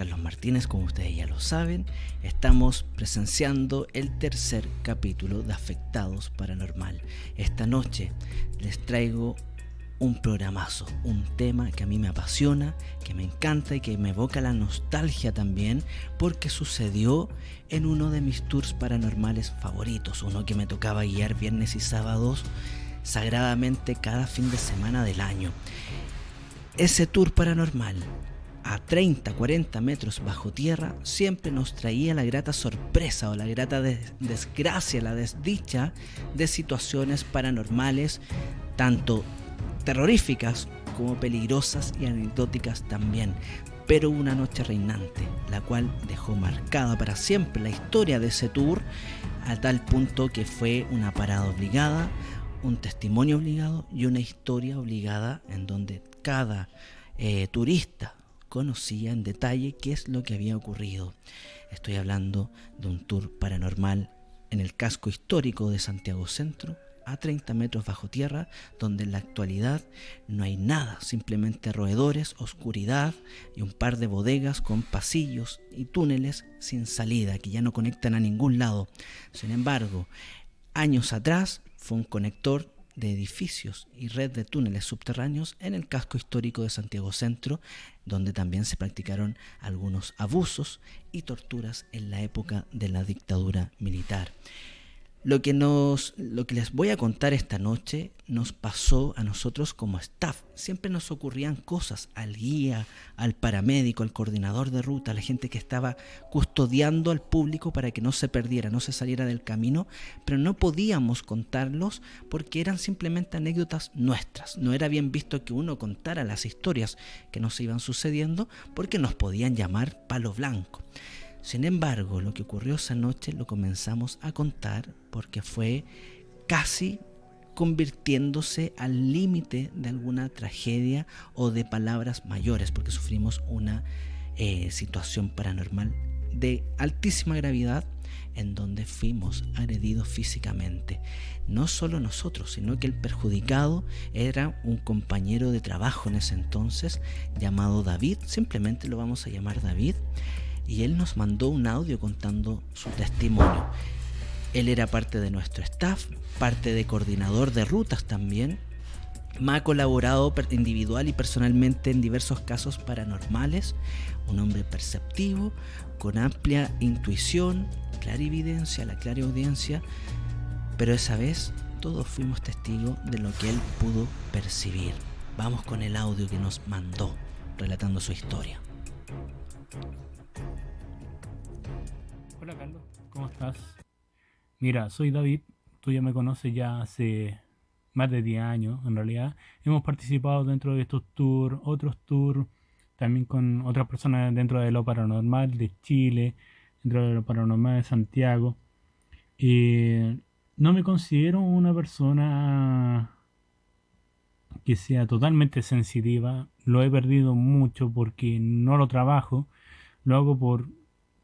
Carlos Martínez, como ustedes ya lo saben, estamos presenciando el tercer capítulo de Afectados Paranormal. Esta noche les traigo un programazo, un tema que a mí me apasiona, que me encanta y que me evoca la nostalgia también, porque sucedió en uno de mis tours paranormales favoritos, uno que me tocaba guiar viernes y sábados sagradamente cada fin de semana del año. Ese tour paranormal a 30, 40 metros bajo tierra, siempre nos traía la grata sorpresa o la grata desgracia, la desdicha de situaciones paranormales, tanto terroríficas como peligrosas y anecdóticas también. Pero una noche reinante, la cual dejó marcada para siempre la historia de ese tour, a tal punto que fue una parada obligada, un testimonio obligado y una historia obligada en donde cada eh, turista conocía en detalle qué es lo que había ocurrido. Estoy hablando de un tour paranormal en el casco histórico de Santiago Centro, a 30 metros bajo tierra, donde en la actualidad no hay nada, simplemente roedores, oscuridad y un par de bodegas con pasillos y túneles sin salida que ya no conectan a ningún lado. Sin embargo, años atrás fue un conector de edificios y red de túneles subterráneos en el casco histórico de Santiago Centro, donde también se practicaron algunos abusos y torturas en la época de la dictadura militar. Lo que, nos, lo que les voy a contar esta noche nos pasó a nosotros como staff. Siempre nos ocurrían cosas al guía, al paramédico, al coordinador de ruta, a la gente que estaba custodiando al público para que no se perdiera, no se saliera del camino, pero no podíamos contarlos porque eran simplemente anécdotas nuestras. No era bien visto que uno contara las historias que nos iban sucediendo porque nos podían llamar palo blanco. Sin embargo, lo que ocurrió esa noche lo comenzamos a contar porque fue casi convirtiéndose al límite de alguna tragedia o de palabras mayores, porque sufrimos una eh, situación paranormal de altísima gravedad en donde fuimos agredidos físicamente. No solo nosotros, sino que el perjudicado era un compañero de trabajo en ese entonces llamado David, simplemente lo vamos a llamar David, y él nos mandó un audio contando su testimonio. Él era parte de nuestro staff, parte de coordinador de rutas también. Me ha colaborado individual y personalmente en diversos casos paranormales. Un hombre perceptivo, con amplia intuición, clarividencia, la audiencia. Pero esa vez todos fuimos testigos de lo que él pudo percibir. Vamos con el audio que nos mandó relatando su historia. Hola Carlos, ¿cómo estás? Mira, soy David, tú ya me conoces ya hace más de 10 años en realidad. Hemos participado dentro de estos tours, otros tours, también con otras personas dentro de lo paranormal de Chile, dentro de lo paranormal de Santiago. no me considero una persona que sea totalmente sensitiva. Lo he perdido mucho porque no lo trabajo. Lo hago por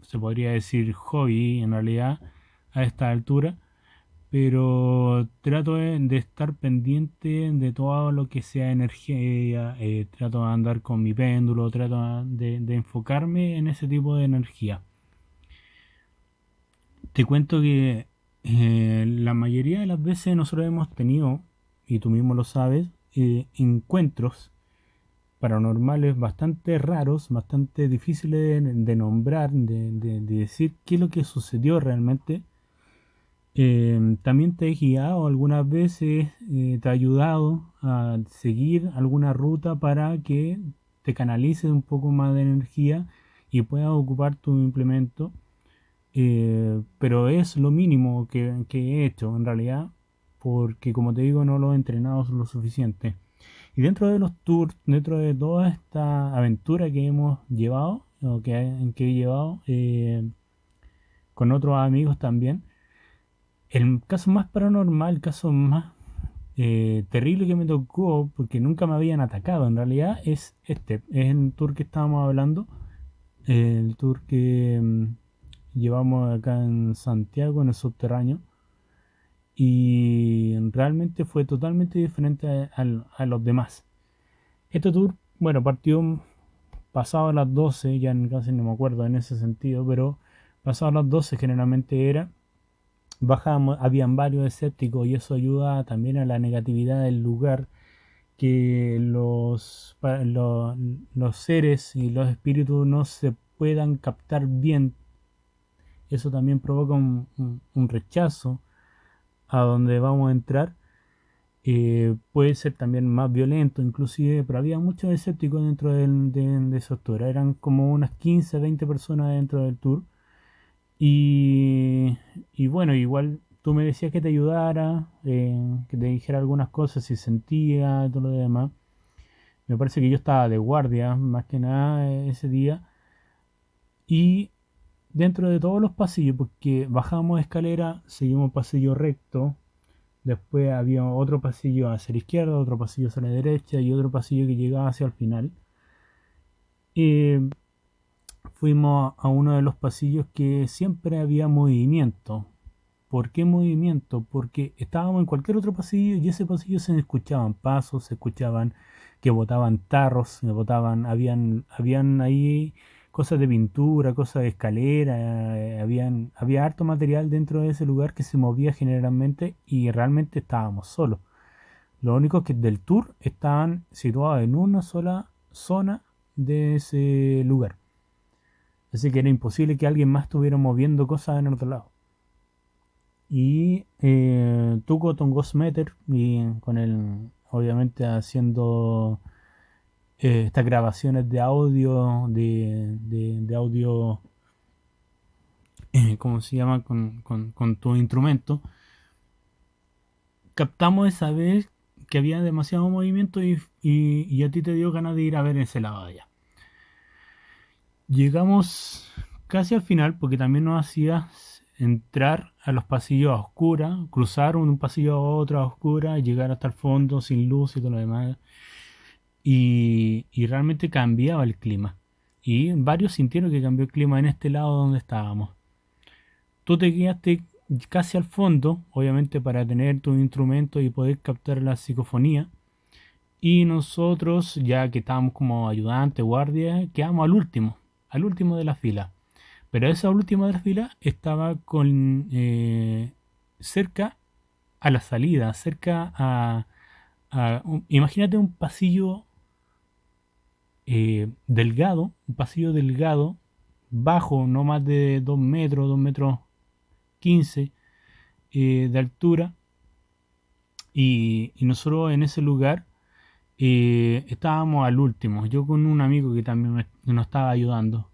se podría decir hobby en realidad a esta altura, pero trato de, estar pendiente de todo lo que sea energía, eh, trato de andar con mi péndulo, trato de, enfocarme en ese tipo de energía. Te cuento que eh, la mayoría de las veces nosotros hemos tenido, y tú mismo lo sabes, eh, encuentros paranormales bastante raros, bastante difíciles de, nombrar, de, decir qué es lo que sucedió realmente. Eh, también te he guiado algunas veces, eh, te he ayudado a seguir alguna ruta para que te canalices un poco más de energía y puedas ocupar tu implemento. Eh, pero es lo mínimo que he hecho en realidad, porque como te digo no lo he entrenado lo suficiente. Y dentro de los tours, dentro de toda esta aventura que hemos llevado, o que, que he llevado eh, con otros amigos también, el caso más paranormal, el caso más eh, terrible que me tocó, porque nunca me habían atacado en realidad, es este, es el tour que estábamos hablando, el tour que mm, llevamos acá en Santiago, en el subterráneo. Y realmente fue totalmente diferente a, los demás. Este tour, bueno, partió pasado las 12, ya casi no me acuerdo en ese sentido, pero pasado las 12 generalmente era, bajábamos, habían varios escépticos y eso ayuda también a la negatividad del lugar, que los, los, los seres y los espíritus no se puedan captar bien. Eso también provoca un rechazo a donde vamos a entrar eh, puede ser también más violento inclusive, pero había muchos escépticos dentro de, de, esos tours. Eran como unas 15, 20 personas dentro del tour. Y, y bueno, igual tú me decías que te ayudara, eh, que te dijera algunas cosas si sentía, todo lo demás. Me parece que yo estaba de guardia, más que nada, ese día. Y dentro de todos los pasillos, porque bajamos escalera, seguimos pasillo recto, Después había otro pasillo hacia la izquierda, otro pasillo hacia la derecha y otro pasillo que llegaba hacia el final. Fuimos a uno de los pasillos que siempre había movimiento. ¿Por qué movimiento? Porque estábamos en cualquier otro pasillo y ese pasillo se escuchaban pasos, se escuchaban que botaban tarros, se botaban, habían, habían ahí cosas de pintura, cosas de escalera, eh, había harto material dentro de ese lugar que se movía generalmente y realmente estábamos solos. Lo único que del tour estaban situados en una sola zona de ese lugar. Así que era imposible que alguien más estuviera moviendo cosas en otro lado. Y eh, Tuco con Ghost Meter y con el obviamente haciendo eh, estas grabaciones de audio, de, de, audio, eh, ¿cómo se llama? Con, con, tu instrumento, captamos esa vez que había demasiado movimiento y, y, a ti te dio ganas de ir a ver ese lado allá. Llegamos casi al final porque también nos hacía entrar a los pasillos a oscuras, cruzar un pasillo a otro a oscura, llegar hasta el fondo sin luz y todo lo demás y, realmente cambiaba el clima. Y varios sintieron que cambió el clima en este lado donde estábamos. Tú te guiaste casi al fondo, obviamente para tener tu instrumento y poder captar la psicofonía. Y nosotros, ya que estábamos como ayudante, guardia, quedamos al último, al último de la fila. Pero esa última de la fila estaba con eh, cerca a la salida, cerca a, imagínate un pasillo eh, delgado, un pasillo delgado, bajo, no más de 2 metros, 2 metros 15 eh, de altura. Y, nosotros en ese lugar eh, estábamos al último, yo con un amigo que también nos estaba ayudando.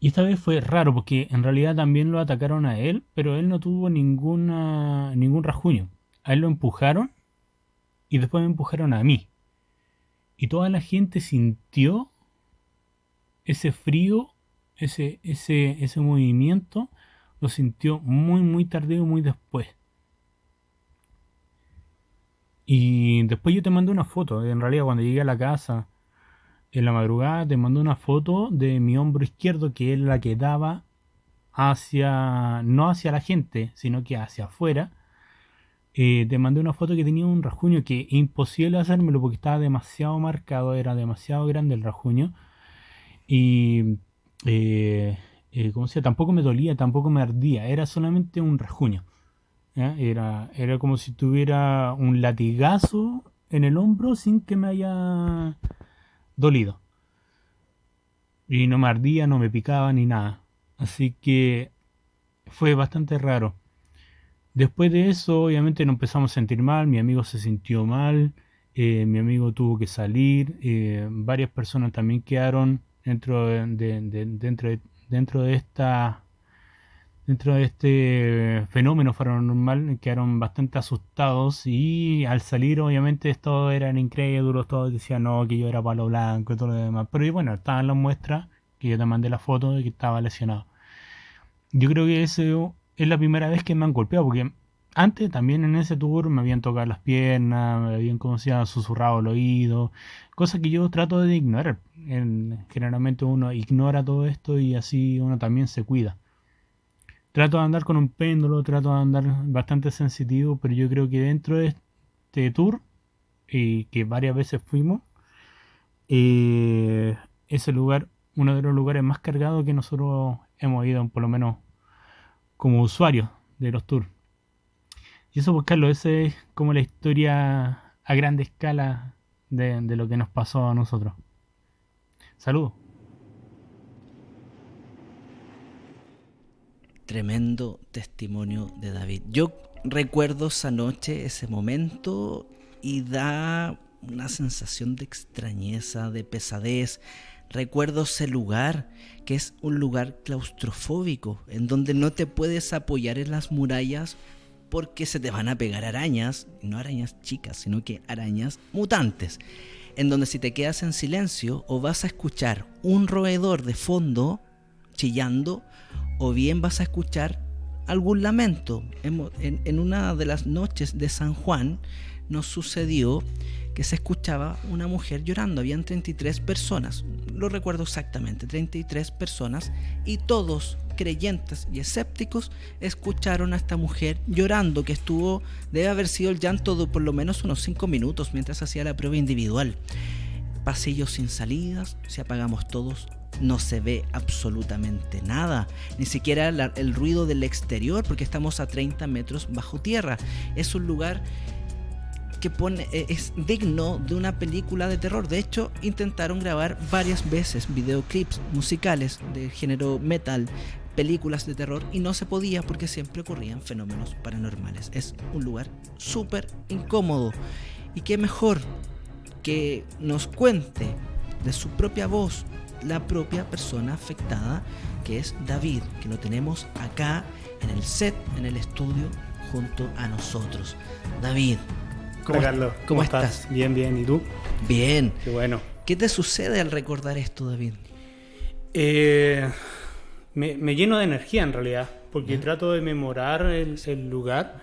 Y esta vez fue raro porque en realidad también lo atacaron a él, pero él no tuvo ninguna, ningún rasguño. A él lo empujaron y después me empujaron a mí. Y toda la gente sintió ese frío, ese, ese, ese movimiento, lo sintió muy, muy tardío, muy después. Y después yo te mandé una foto, en realidad cuando llegué a la casa, en la madrugada, te mandé una foto de mi hombro izquierdo, que es la que daba hacia, no hacia la gente, sino que hacia afuera, eh, te mandé una foto que tenía un rajuño que imposible hacérmelo porque estaba demasiado marcado, era demasiado grande el rajuño. Y, eh, eh como sea, tampoco me dolía, tampoco me ardía, era solamente un rajuño. Era, era como si tuviera un latigazo en el hombro sin que me haya dolido. Y no me ardía, no me picaba ni nada. Así que fue bastante raro. Después de eso, obviamente nos empezamos a sentir mal, mi amigo se sintió mal, eh, mi amigo tuvo que salir, eh, varias personas también quedaron dentro de, dentro de, esta dentro de este fenómeno paranormal quedaron bastante asustados y al salir obviamente todos eran incrédulos, todos decían no, que yo era palo blanco y todo lo demás. Pero bueno, estaban las muestras que yo te mandé la foto de que estaba lesionado. Yo creo que eso es la primera vez que me han golpeado, porque antes también en ese tour me habían tocado las piernas, me habían como se susurrado el oído, cosa que yo trato de ignorar. generalmente uno ignora todo esto y así uno también se cuida. Trato de andar con un péndulo, trato de andar bastante sensitivo, pero yo creo que dentro de este tour, y que varias veces fuimos, eh, ese lugar, uno de los lugares más cargados que nosotros hemos ido, por lo menos como usuarios de los tours. Y eso, pues Carlos, esa es como la historia a grande escala de, de lo que nos pasó a nosotros. Saludos. Tremendo testimonio de David. Yo recuerdo esa noche, ese momento, y da una sensación de extrañeza, de pesadez. Recuerdo ese lugar, que es un lugar claustrofóbico, en donde no te puedes apoyar en las murallas porque se te van a pegar arañas, no arañas chicas, sino que arañas mutantes, en donde si te quedas en silencio o vas a escuchar un roedor de fondo chillando, o bien vas a escuchar algún lamento. En, una de las noches de San Juan nos sucedió que se escuchaba una mujer llorando. Habían 33 personas, lo recuerdo exactamente, 33 personas, y todos creyentes y escépticos escucharon a esta mujer llorando, que estuvo, debe haber sido el llanto de por lo menos unos 5 minutos mientras hacía la prueba individual. Pasillos sin salidas, si apagamos todos, no se ve absolutamente nada, ni siquiera el ruido del exterior, porque estamos a 30 metros bajo tierra. Es un lugar que pone, e, es digno de una película de terror. De hecho, intentaron grabar varias veces videoclips musicales de género metal, películas de terror, y no se podía porque siempre ocurrían fenómenos paranormales. Es un lugar súper incómodo. Y qué mejor que nos cuente de su propia voz la propia persona afectada, que es David, que lo tenemos acá en el set, en el estudio, junto a nosotros. David. ¿Cómo, Carlos, ¿cómo, estás? Bien, bien. ¿Y tú? Bien. Qué bueno. ¿Qué te sucede al recordar esto, David? Eh, me, lleno de energía en realidad, porque trato de memorar el, lugar,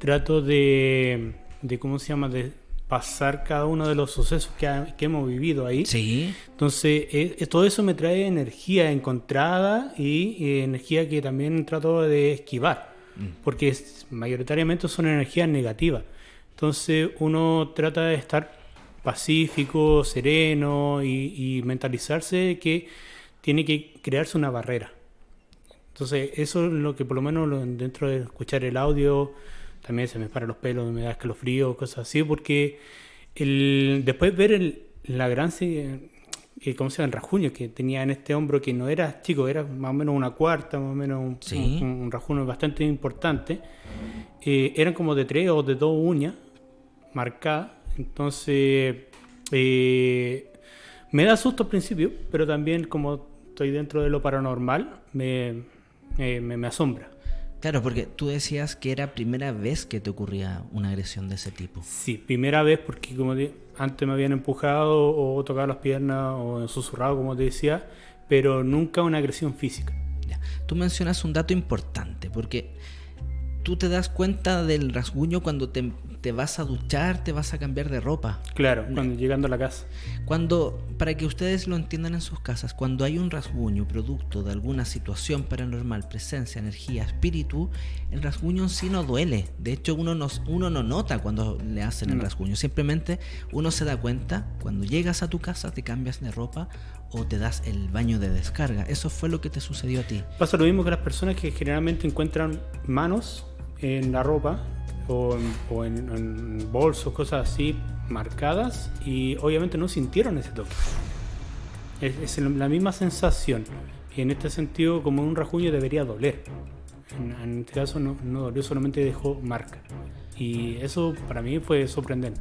trato de, de, ¿cómo se llama? De pasar cada uno de los sucesos que, hemos vivido ahí. Sí. Entonces, eh, eh, todo eso me trae energía encontrada y, energía que también trato de esquivar, mm. porque mayoritariamente son energías negativas. Entonces, uno trata de estar pacífico, sereno y, mentalizarse que tiene que crearse una barrera. Entonces, eso es lo que por lo menos dentro de escuchar el audio también se me paran los pelos, me da escalofrío, cosas así, porque el, después ver la gran, eh, ¿cómo se llama? El rajuño que tenía en este hombro, que no era chico, era más o menos una cuarta, más o menos un, rajuño bastante importante, eh, eran como de tres o de dos uñas marcadas, entonces eh, me da susto al principio, pero también como estoy dentro de lo paranormal, me, me asombra. Claro, porque tú decías que era primera vez que te ocurría una agresión de ese tipo. Sí, primera vez porque como antes me habían empujado o tocado las piernas o susurrado, como te decía, pero nunca una agresión física. Tú mencionas un dato importante, porque tú te das cuenta del rasguño cuando te te vas a duchar, te vas a cambiar de ropa. Claro, cuando llegando a la casa. Cuando, para que ustedes lo entiendan en sus casas, cuando hay un rasguño producto de alguna situación paranormal, presencia, energía, espíritu, el rasguño en sí no duele. De hecho, uno, nos, uno no nota cuando le hacen el rasguño. Simplemente uno se da cuenta cuando llegas a tu casa, te cambias de ropa o te das el baño de descarga. Eso fue lo que te sucedió a ti. Pasa lo mismo que las personas que generalmente encuentran manos en la ropa o, en, bolsos, cosas así marcadas y obviamente no sintieron ese toque. Es, la misma sensación y en este sentido como un rajuño debería doler. En, este caso no, no dolió, solamente dejó marca. Y eso para mí fue sorprendente.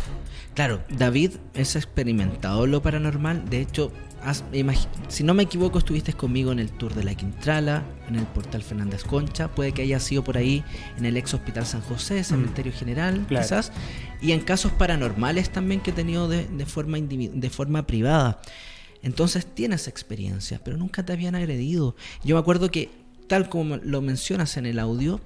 Claro, David es experimentado lo paranormal. De hecho, si no me equivoco, estuviste conmigo en el tour de la Quintrala, en el portal Fernández Concha. Puede que haya sido por ahí en el ex hospital San José, mm. cementerio general, quizás. Y en casos paranormales también que he tenido de, forma, de forma privada. Entonces tienes experiencia, pero nunca te habían agredido. Yo me acuerdo que, tal como lo mencionas en el audio,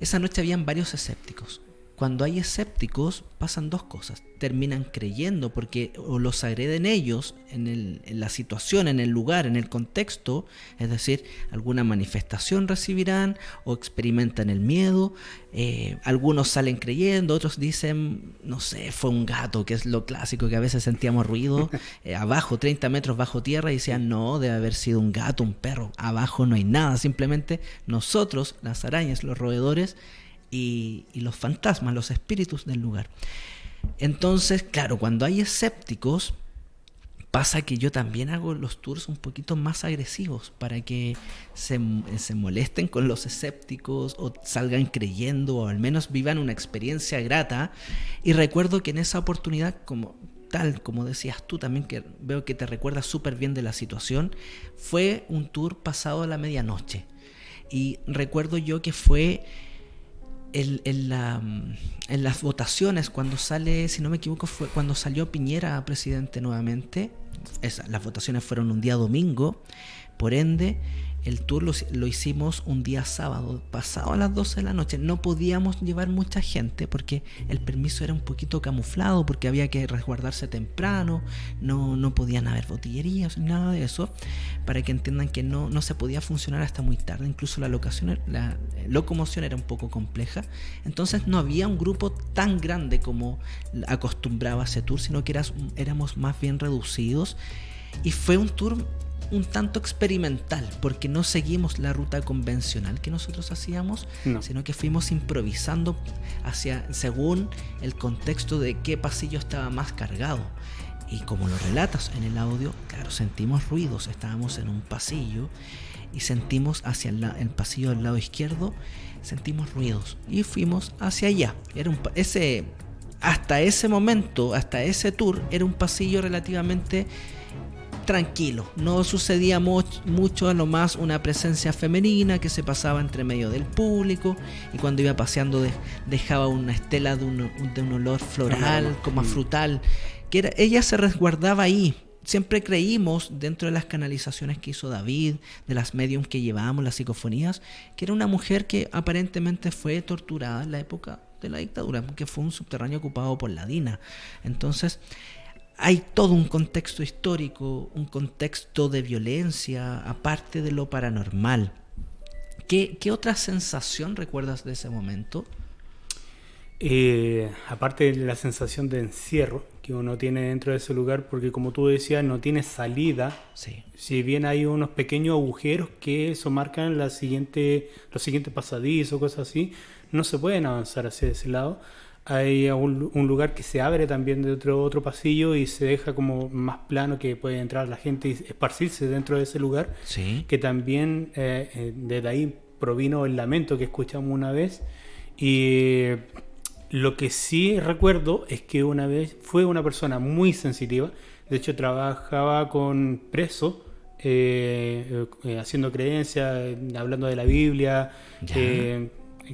esa noche habían varios escépticos cuando hay escépticos pasan dos cosas. Terminan creyendo porque o los agreden ellos en, la situación, en el lugar, en el contexto, es decir, alguna manifestación recibirán o experimentan el miedo. Eh, algunos salen creyendo, otros dicen, no sé, fue un gato, que es lo clásico, que a veces sentíamos ruido eh, abajo, 30 metros bajo tierra, y decían, no, debe haber sido un gato, un perro. Abajo no hay nada, simplemente nosotros, las arañas, los roedores, y, los fantasmas, los espíritus del lugar. Entonces, claro, cuando hay escépticos, pasa que yo también hago los tours un poquito más agresivos para que se, se, molesten con los escépticos o salgan creyendo o al menos vivan una experiencia grata. Y recuerdo que en esa oportunidad, como tal, como decías tú también, que veo que te recuerdas súper bien de la situación, fue un tour pasado a la medianoche. Y recuerdo yo que fue en, las votaciones, cuando sale, si no me equivoco, fue cuando salió Piñera presidente nuevamente, las votaciones fueron un día domingo, por ende, el tour lo, hicimos un día sábado, pasado a las 12 de la noche. No podíamos llevar mucha gente porque el permiso era un poquito camuflado, porque había que resguardarse temprano, no, no podían haber botillerías, nada de eso, para que entiendan que no, no se podía funcionar hasta muy tarde. Incluso la, locación, la locomoción era un poco compleja. Entonces no había un grupo tan grande como acostumbraba ese tour, sino que éramos más bien reducidos. Y fue un tour un tanto experimental, porque no seguimos la ruta convencional que nosotros hacíamos, sino que fuimos improvisando hacia según el contexto de qué pasillo estaba más cargado. Y como lo relatas en el audio, claro, sentimos ruidos, estábamos en un pasillo y sentimos hacia el, pasillo del lado izquierdo, sentimos ruidos y fuimos hacia allá. Era un, ese, hasta ese momento, hasta ese tour, era un pasillo relativamente tranquilo. No sucedía mucho, a lo más una presencia femenina que se pasaba entre medio del público y cuando iba paseando dejaba una estela de un, de un olor floral, como a frutal. Que era, ella se resguardaba ahí. Siempre creímos, dentro de las canalizaciones que hizo David, de las mediums que llevábamos, las psicofonías, que era una mujer que aparentemente fue torturada en la época de la dictadura, que fue un subterráneo ocupado por la DINA. Entonces, hay todo un contexto histórico, un contexto de violencia, aparte de lo paranormal. ¿Qué, otra sensación recuerdas de ese momento? Eh, aparte de la sensación de encierro que uno tiene dentro de ese lugar, porque como tú decías, no tiene salida. Si bien hay unos pequeños agujeros que eso marcan la siguiente, los siguientes pasadizos, cosas así, no se pueden avanzar hacia ese lado hay un, lugar que se abre también de otro, otro pasillo y se deja como más plano que puede entrar la gente y esparcirse dentro de ese lugar. Sí. Que también eh, eh, desde ahí provino el lamento que escuchamos una vez. Y lo que sí recuerdo es que una vez fue una persona muy sensitiva. De hecho, trabajaba con presos. Eh, haciendo creencias, hablando de la Biblia,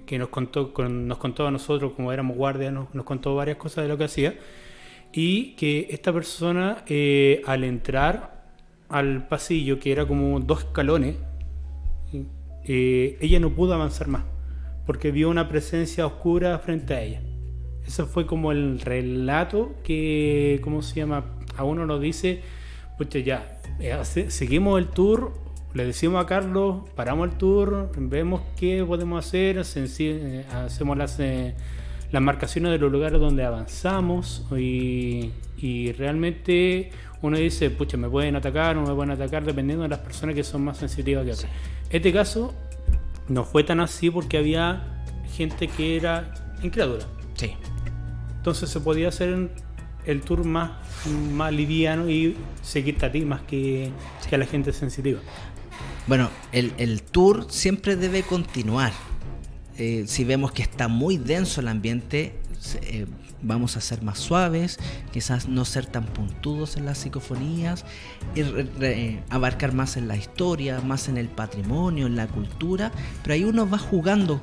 que nos contó, nos contó a nosotros, como éramos guardias, nos, contó varias cosas de lo que hacía. Y que esta persona, eh, al entrar al pasillo, que era como dos escalones, eh, ella no pudo avanzar más, porque vio una presencia oscura frente a ella. Eso fue como el relato que, ¿cómo se llama? A uno nos dice, pues ya, eh, seguimos el tour le decimos a Carlos, paramos el tour, vemos qué podemos hacer, eh, hacemos las, eh, las marcaciones de los lugares donde avanzamos y, realmente uno dice, pucha, me pueden atacar o me pueden atacar dependiendo de las personas que son más sensitivas que otras. Este caso no fue tan así porque había gente que era incrédula. Sí. Entonces se podía hacer el tour más, más liviano y seguirte a ti más que, que a la gente sensitiva. Bueno, el, tour siempre debe continuar. Eh, si vemos que está muy denso el ambiente, eh, vamos a ser más suaves, quizás no ser tan puntudos en las psicofonías, y abarcar más en la historia, más en el patrimonio, en la cultura, pero ahí uno va jugando,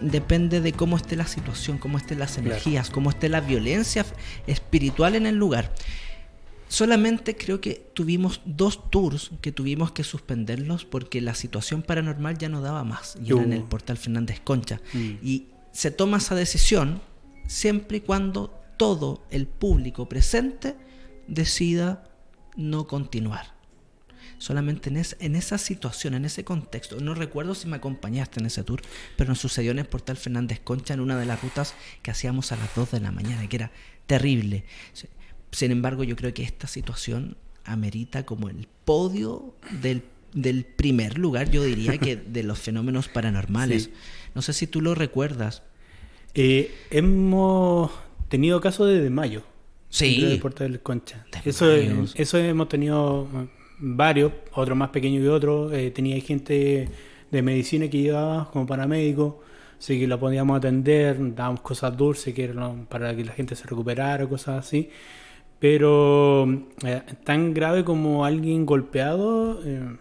depende de cómo esté la situación, cómo estén las energías, cómo esté la violencia espiritual en el lugar. Solamente creo que tuvimos dos tours que tuvimos que suspenderlos porque la situación paranormal ya no daba más. Y era en el portal Fernández Concha. Mm. Y se toma esa decisión siempre y cuando todo el público presente decida no continuar. Solamente en, en esa situación, en ese contexto. No recuerdo si me acompañaste en ese tour, pero nos sucedió en el Portal Fernández Concha en una de las rutas que hacíamos a las 2 de la mañana, que era terrible. Sin embargo, yo creo que esta situación amerita como el podio del, del primer lugar, yo diría que de los fenómenos paranormales. No sé si tú lo recuerdas. Eh, hemos tenido casos de mayo. Sí. De Puerto del Concha. Eso, eso hemos tenido varios, otros más pequeños que otros. Eh, tenía gente de medicina que llevaba como paramédico, así que la podíamos atender, dábamos cosas dulces que eran para que la gente se recuperara, cosas así. Pero eh, tan grave como alguien golpeado. Eh,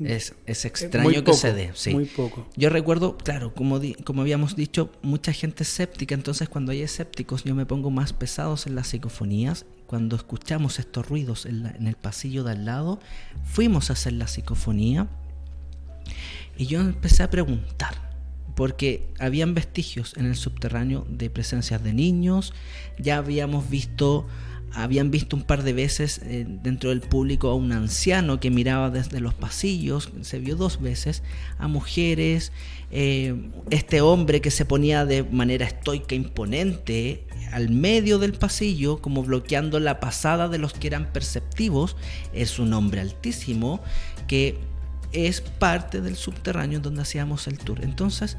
es, es, extraño que se dé. Sí. Muy poco. Yo recuerdo, claro, como, como habíamos dicho, mucha gente escéptica. Entonces, cuando hay escépticos, yo me pongo más pesados en las psicofonías cuando escuchamos estos ruidos en, el pasillo de al lado, fuimos a hacer la psicofonía y yo empecé a preguntar, porque habían vestigios en el subterráneo de presencias de niños, ya habíamos visto habían visto un par de veces eh, dentro del público a un anciano que miraba desde los pasillos, se vio dos veces, a mujeres, eh, este hombre que se ponía de manera estoica, imponente, al medio del pasillo, como bloqueando la pasada de los que eran perceptivos, es un hombre altísimo que es parte del subterráneo donde hacíamos el tour. Entonces,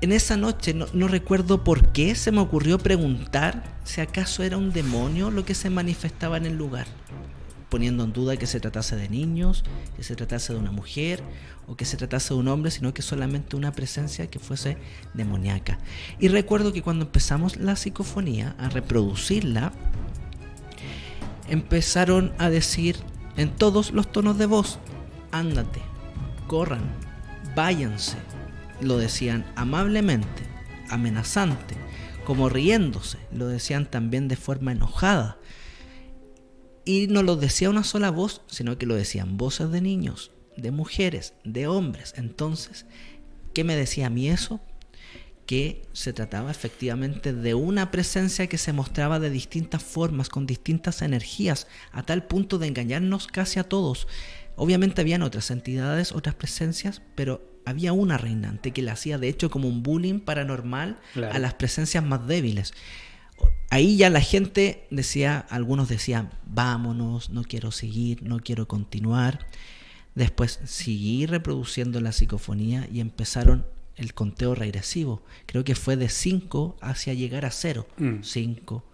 en esa noche no, recuerdo por qué se me ocurrió preguntar si acaso era un demonio lo que se manifestaba en el lugar, poniendo en duda que se tratase de niños, que se tratase de una mujer o que se tratase de un hombre, sino que solamente una presencia que fuese demoníaca. Y recuerdo que cuando empezamos la psicofonía, a reproducirla, empezaron a decir en todos los tonos de voz, ándate, corran, váyanse lo decían amablemente, amenazante, como riéndose, lo decían también de forma enojada. Y no lo decía una sola voz, sino que lo decían voces de niños, de mujeres, de hombres. Entonces, ¿qué me decía a mí eso? Que se trataba efectivamente de una presencia que se mostraba de distintas formas, con distintas energías, a tal punto de engañarnos casi a todos. Obviamente habían otras entidades, otras presencias, pero había una reinante que le hacía de hecho como un bullying paranormal a las presencias más débiles. Ahí ya la gente decía, algunos decían, vámonos, no quiero seguir, no quiero continuar. Después seguí reproduciendo la psicofonía y empezaron el conteo regresivo. Creo que fue de 5 hacia llegar a 0. 5, mm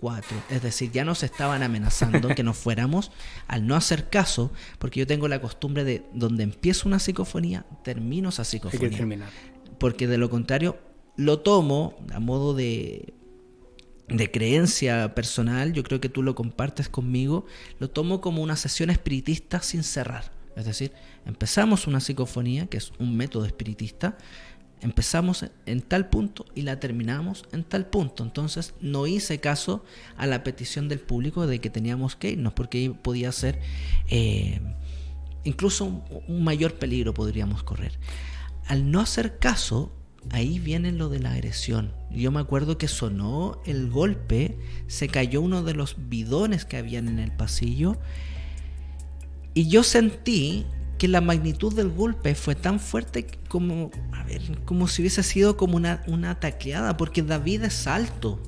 cuatro. Es decir, ya nos estaban amenazando que nos fuéramos al no hacer caso, porque yo tengo la costumbre de donde empiezo una psicofonía, termino esa psicofonía. Porque de lo contrario, lo tomo a modo de, de creencia personal, yo creo que tú lo compartes conmigo, lo tomo como una sesión espiritista sin cerrar. Es decir, empezamos una psicofonía, que es un método espiritista, empezamos en tal punto y la terminamos en tal punto. Entonces no hice caso a la petición del público de que teníamos que irnos porque podía ser eh, incluso un, mayor peligro podríamos correr. Al no hacer caso, ahí viene lo de la agresión. Yo me acuerdo que sonó el golpe, se cayó uno de los bidones que habían en el pasillo y yo sentí que la magnitud del golpe fue tan fuerte como, a ver, como si hubiese sido como una, una tacleada, porque David es alto.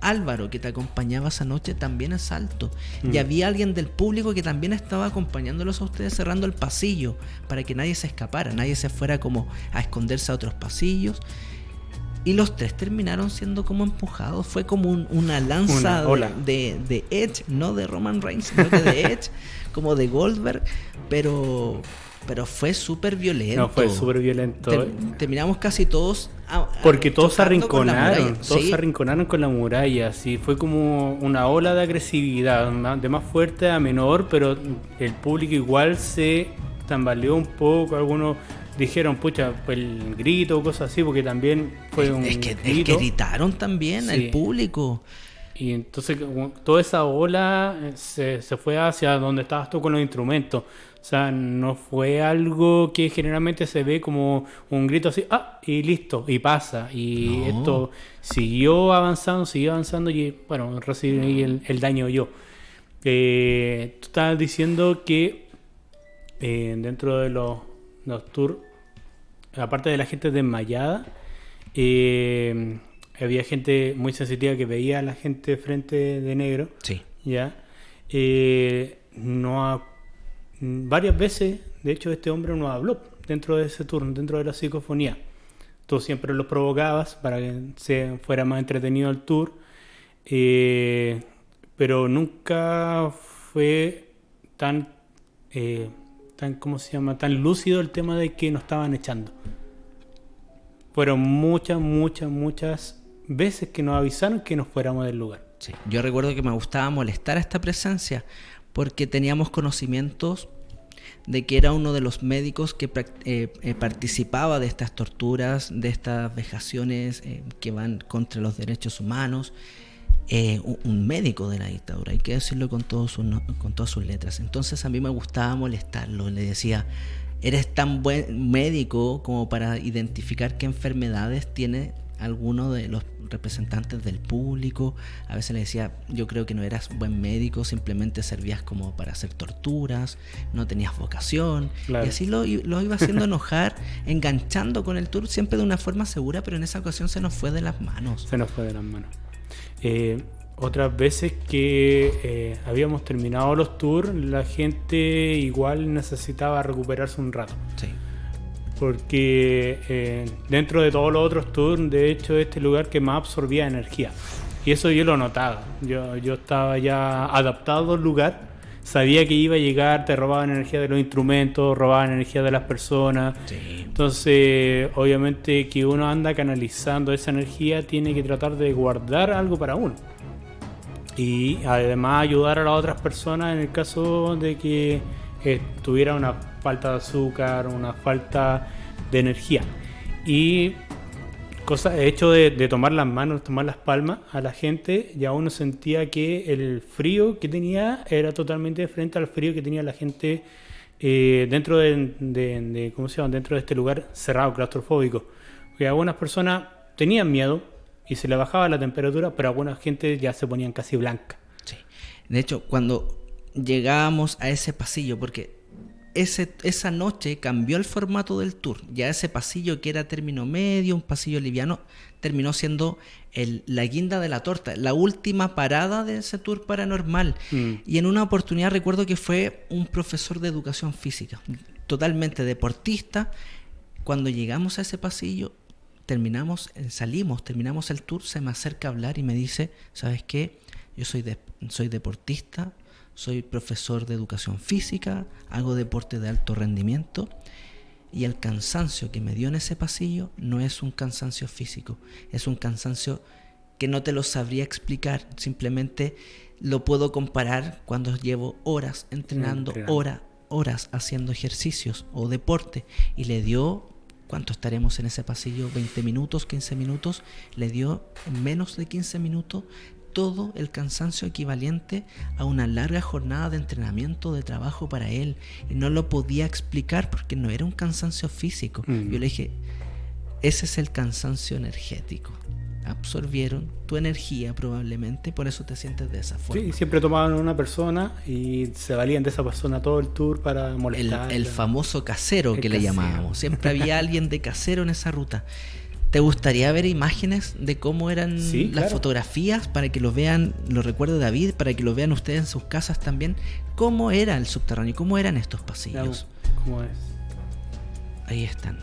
Álvaro, que te acompañaba esa noche, también es alto. Y mm. había alguien del público que también estaba acompañándolos a ustedes cerrando el pasillo para que nadie se escapara, nadie se fuera como a esconderse a otros pasillos. Y los tres terminaron siendo como empujados. Fue como una lanza de, de, Edge, no de Roman Reigns, sino de Edge, como de Goldberg. Pero, pero fue súper violento. No, fue súper violento. terminamos casi todos. Porque todos se arrinconaron. Todos se arrinconaron con la muralla. Así fue como una ola de agresividad, de más fuerte a menor, pero el público igual se tambaleó un poco. Algunos dijeron, pucha, el grito, cosas así, porque también fue un. Es que, gritaron también el público. Y entonces toda esa ola eh, se, se, fue hacia donde estabas tú con los instrumentos. O O sea, no fue algo que generalmente se ve como un grito así, ah, y listo, y pasa. Y esto siguió avanzando, siguió avanzando y bueno, recibí el, el daño yo. Eh, tú estabas diciendo que eh, dentro de los, los tours, aparte de la gente desmayada, eh, había gente muy sensitiva que veía a la gente frente de negro. Sí. ¿Ya? no ha varias veces, de hecho, este hombre no habló dentro de ese turno, dentro de la psicofonía. Tú siempre lo provocabas para que se fuera más entretenido el tour, eh, pero nunca fue tan, eh, tan, ¿cómo se llama? Tan lúcido el tema de que nos estaban echando. Fueron muchas, muchas, muchas veces que nos avisaron que nos fuéramos del lugar. Sí. Yo recuerdo que me gustaba molestar a esta presencia porque teníamos conocimientos de que era uno de los médicos que eh, eh, participaba de estas torturas, de estas vejaciones eh, que van contra los derechos humanos, un, médico de la dictadura, hay que decirlo con, todos con todas sus letras. Entonces a mí me gustaba molestarlo, le decía, eres tan buen médico como para identificar qué enfermedades tiene alguno de los representantes del público. A veces le decía, yo creo que no eras buen médico, simplemente servías como para hacer torturas, no tenías vocación. Y así lo, lo iba haciendo enojar, enganchando con el tour, siempre de una forma segura, pero en esa ocasión se nos fue de las manos. Se nos fue de las manos. Eh, otras veces que eh, habíamos terminado los tours, la gente igual necesitaba recuperarse un rato. Sí porque eh, dentro de todos los otros tours, de hecho, este lugar que más absorbía energía. Y eso yo lo notaba. Yo, yo estaba ya adaptado al lugar, sabía que iba a llegar, te robaban energía de los instrumentos, robaban energía de las personas. Entonces, obviamente que uno anda canalizando esa energía, tiene que tratar de guardar algo para uno. Y además ayudar a las otras personas en el caso de que eh, tuviera una falta de azúcar, una falta de energía. Y cosa, hecho de, tomar las manos, tomar las palmas a la gente, ya uno sentía que el frío que tenía era totalmente diferente al frío que tenía la gente eh, dentro de, ¿cómo se llama? dentro de este lugar cerrado, claustrofóbico. Porque algunas personas tenían miedo y se le bajaba la temperatura, pero algunas gente ya se ponían casi blanca. Sí. De hecho, cuando llegábamos a ese pasillo, porque esa noche cambió el formato del tour. Ya ese pasillo que era término medio, un pasillo liviano, terminó siendo el, la guinda de la torta, la última parada de ese tour paranormal. Mm. Y en una oportunidad recuerdo que fue un profesor de educación física, totalmente deportista. Cuando llegamos a ese pasillo, terminamos, eh, salimos, terminamos el tour, se me acerca a hablar y me dice, ¿sabes qué? Yo soy, soy deportista, soy profesor de educación física, hago deporte de alto rendimiento y el cansancio que me dio en ese pasillo no es un cansancio físico, es un cansancio que no te lo sabría explicar, simplemente lo puedo comparar cuando llevo horas entrenando, horas, horas haciendo ejercicios o deporte y le dio ¿Cuánto estaremos en ese pasillo? ¿20 minutos? ¿15 minutos? Le dio menos de 15 minutos todo el cansancio equivalente a una larga jornada de entrenamiento, de trabajo para él. Y no lo podía explicar porque no era un cansancio físico. Mm. Yo le dije, ese es el cansancio energético. Absorbieron tu energía probablemente, por eso te sientes de esa forma. Sí, siempre tomaban una persona y se valían de esa persona todo el tour para molestar. El, famoso casero que le llamábamos. Siempre había alguien de casero en esa ruta. ¿Te gustaría ver imágenes de cómo eran las fotografías para que lo vean, lo recuerde David, para que lo vean ustedes en sus casas también? ¿Cómo era el subterráneo? ¿Cómo eran estos pasillos? ¿Cómo es? Ahí están.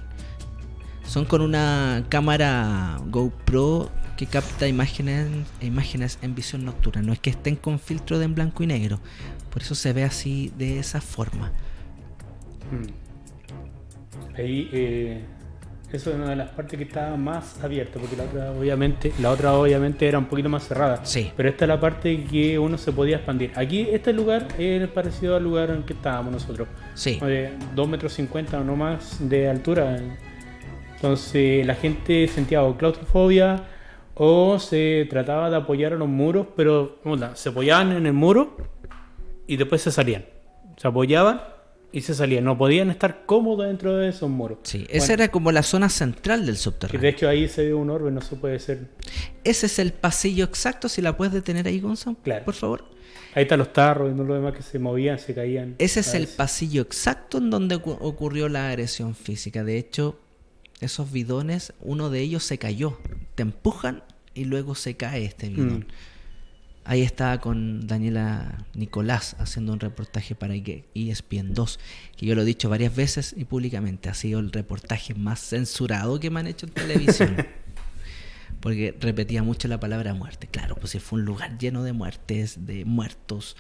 Son con una cámara GoPro que capta imágenes, imágenes en visión nocturna. No es que estén con filtro de en blanco y negro. Por eso se ve así de esa forma. Hmm. Ahí eh, eso es una de las partes que estaba más abierta, porque la otra obviamente, la otra obviamente era un poquito más cerrada. Sí. Pero esta es la parte que uno se podía expandir. Aquí, este lugar es parecido al lugar en que estábamos nosotros. Sí. De 2 metros 50 o no más de altura. Entonces la gente sentía o claustrofobia o se trataba de apoyar a los muros, pero se apoyaban en el muro y después se salían. Se apoyaban y se salían. No podían estar cómodos dentro de esos muros. Sí, esa era como la zona central del subterráneo. de hecho ahí se ve un orbe, no se puede ser. Ese es el pasillo exacto, si la puedes detener ahí, Gonzalo, claro. por favor. Ahí están los tarros y no lo demás que se movían, se caían. Ese es el pasillo exacto en donde ocurrió la agresión física. De hecho, esos bidones, uno de ellos se cayó. Te empujan y luego se cae este bidón. Mm. Ahí estaba con Daniela Nicolás haciendo un reportaje para ESPN 2, que yo lo he dicho varias veces y públicamente, ha sido el reportaje más censurado que me han hecho en televisión. porque repetía mucho la palabra muerte. Claro, pues si fue un lugar lleno de muertes, de muertos.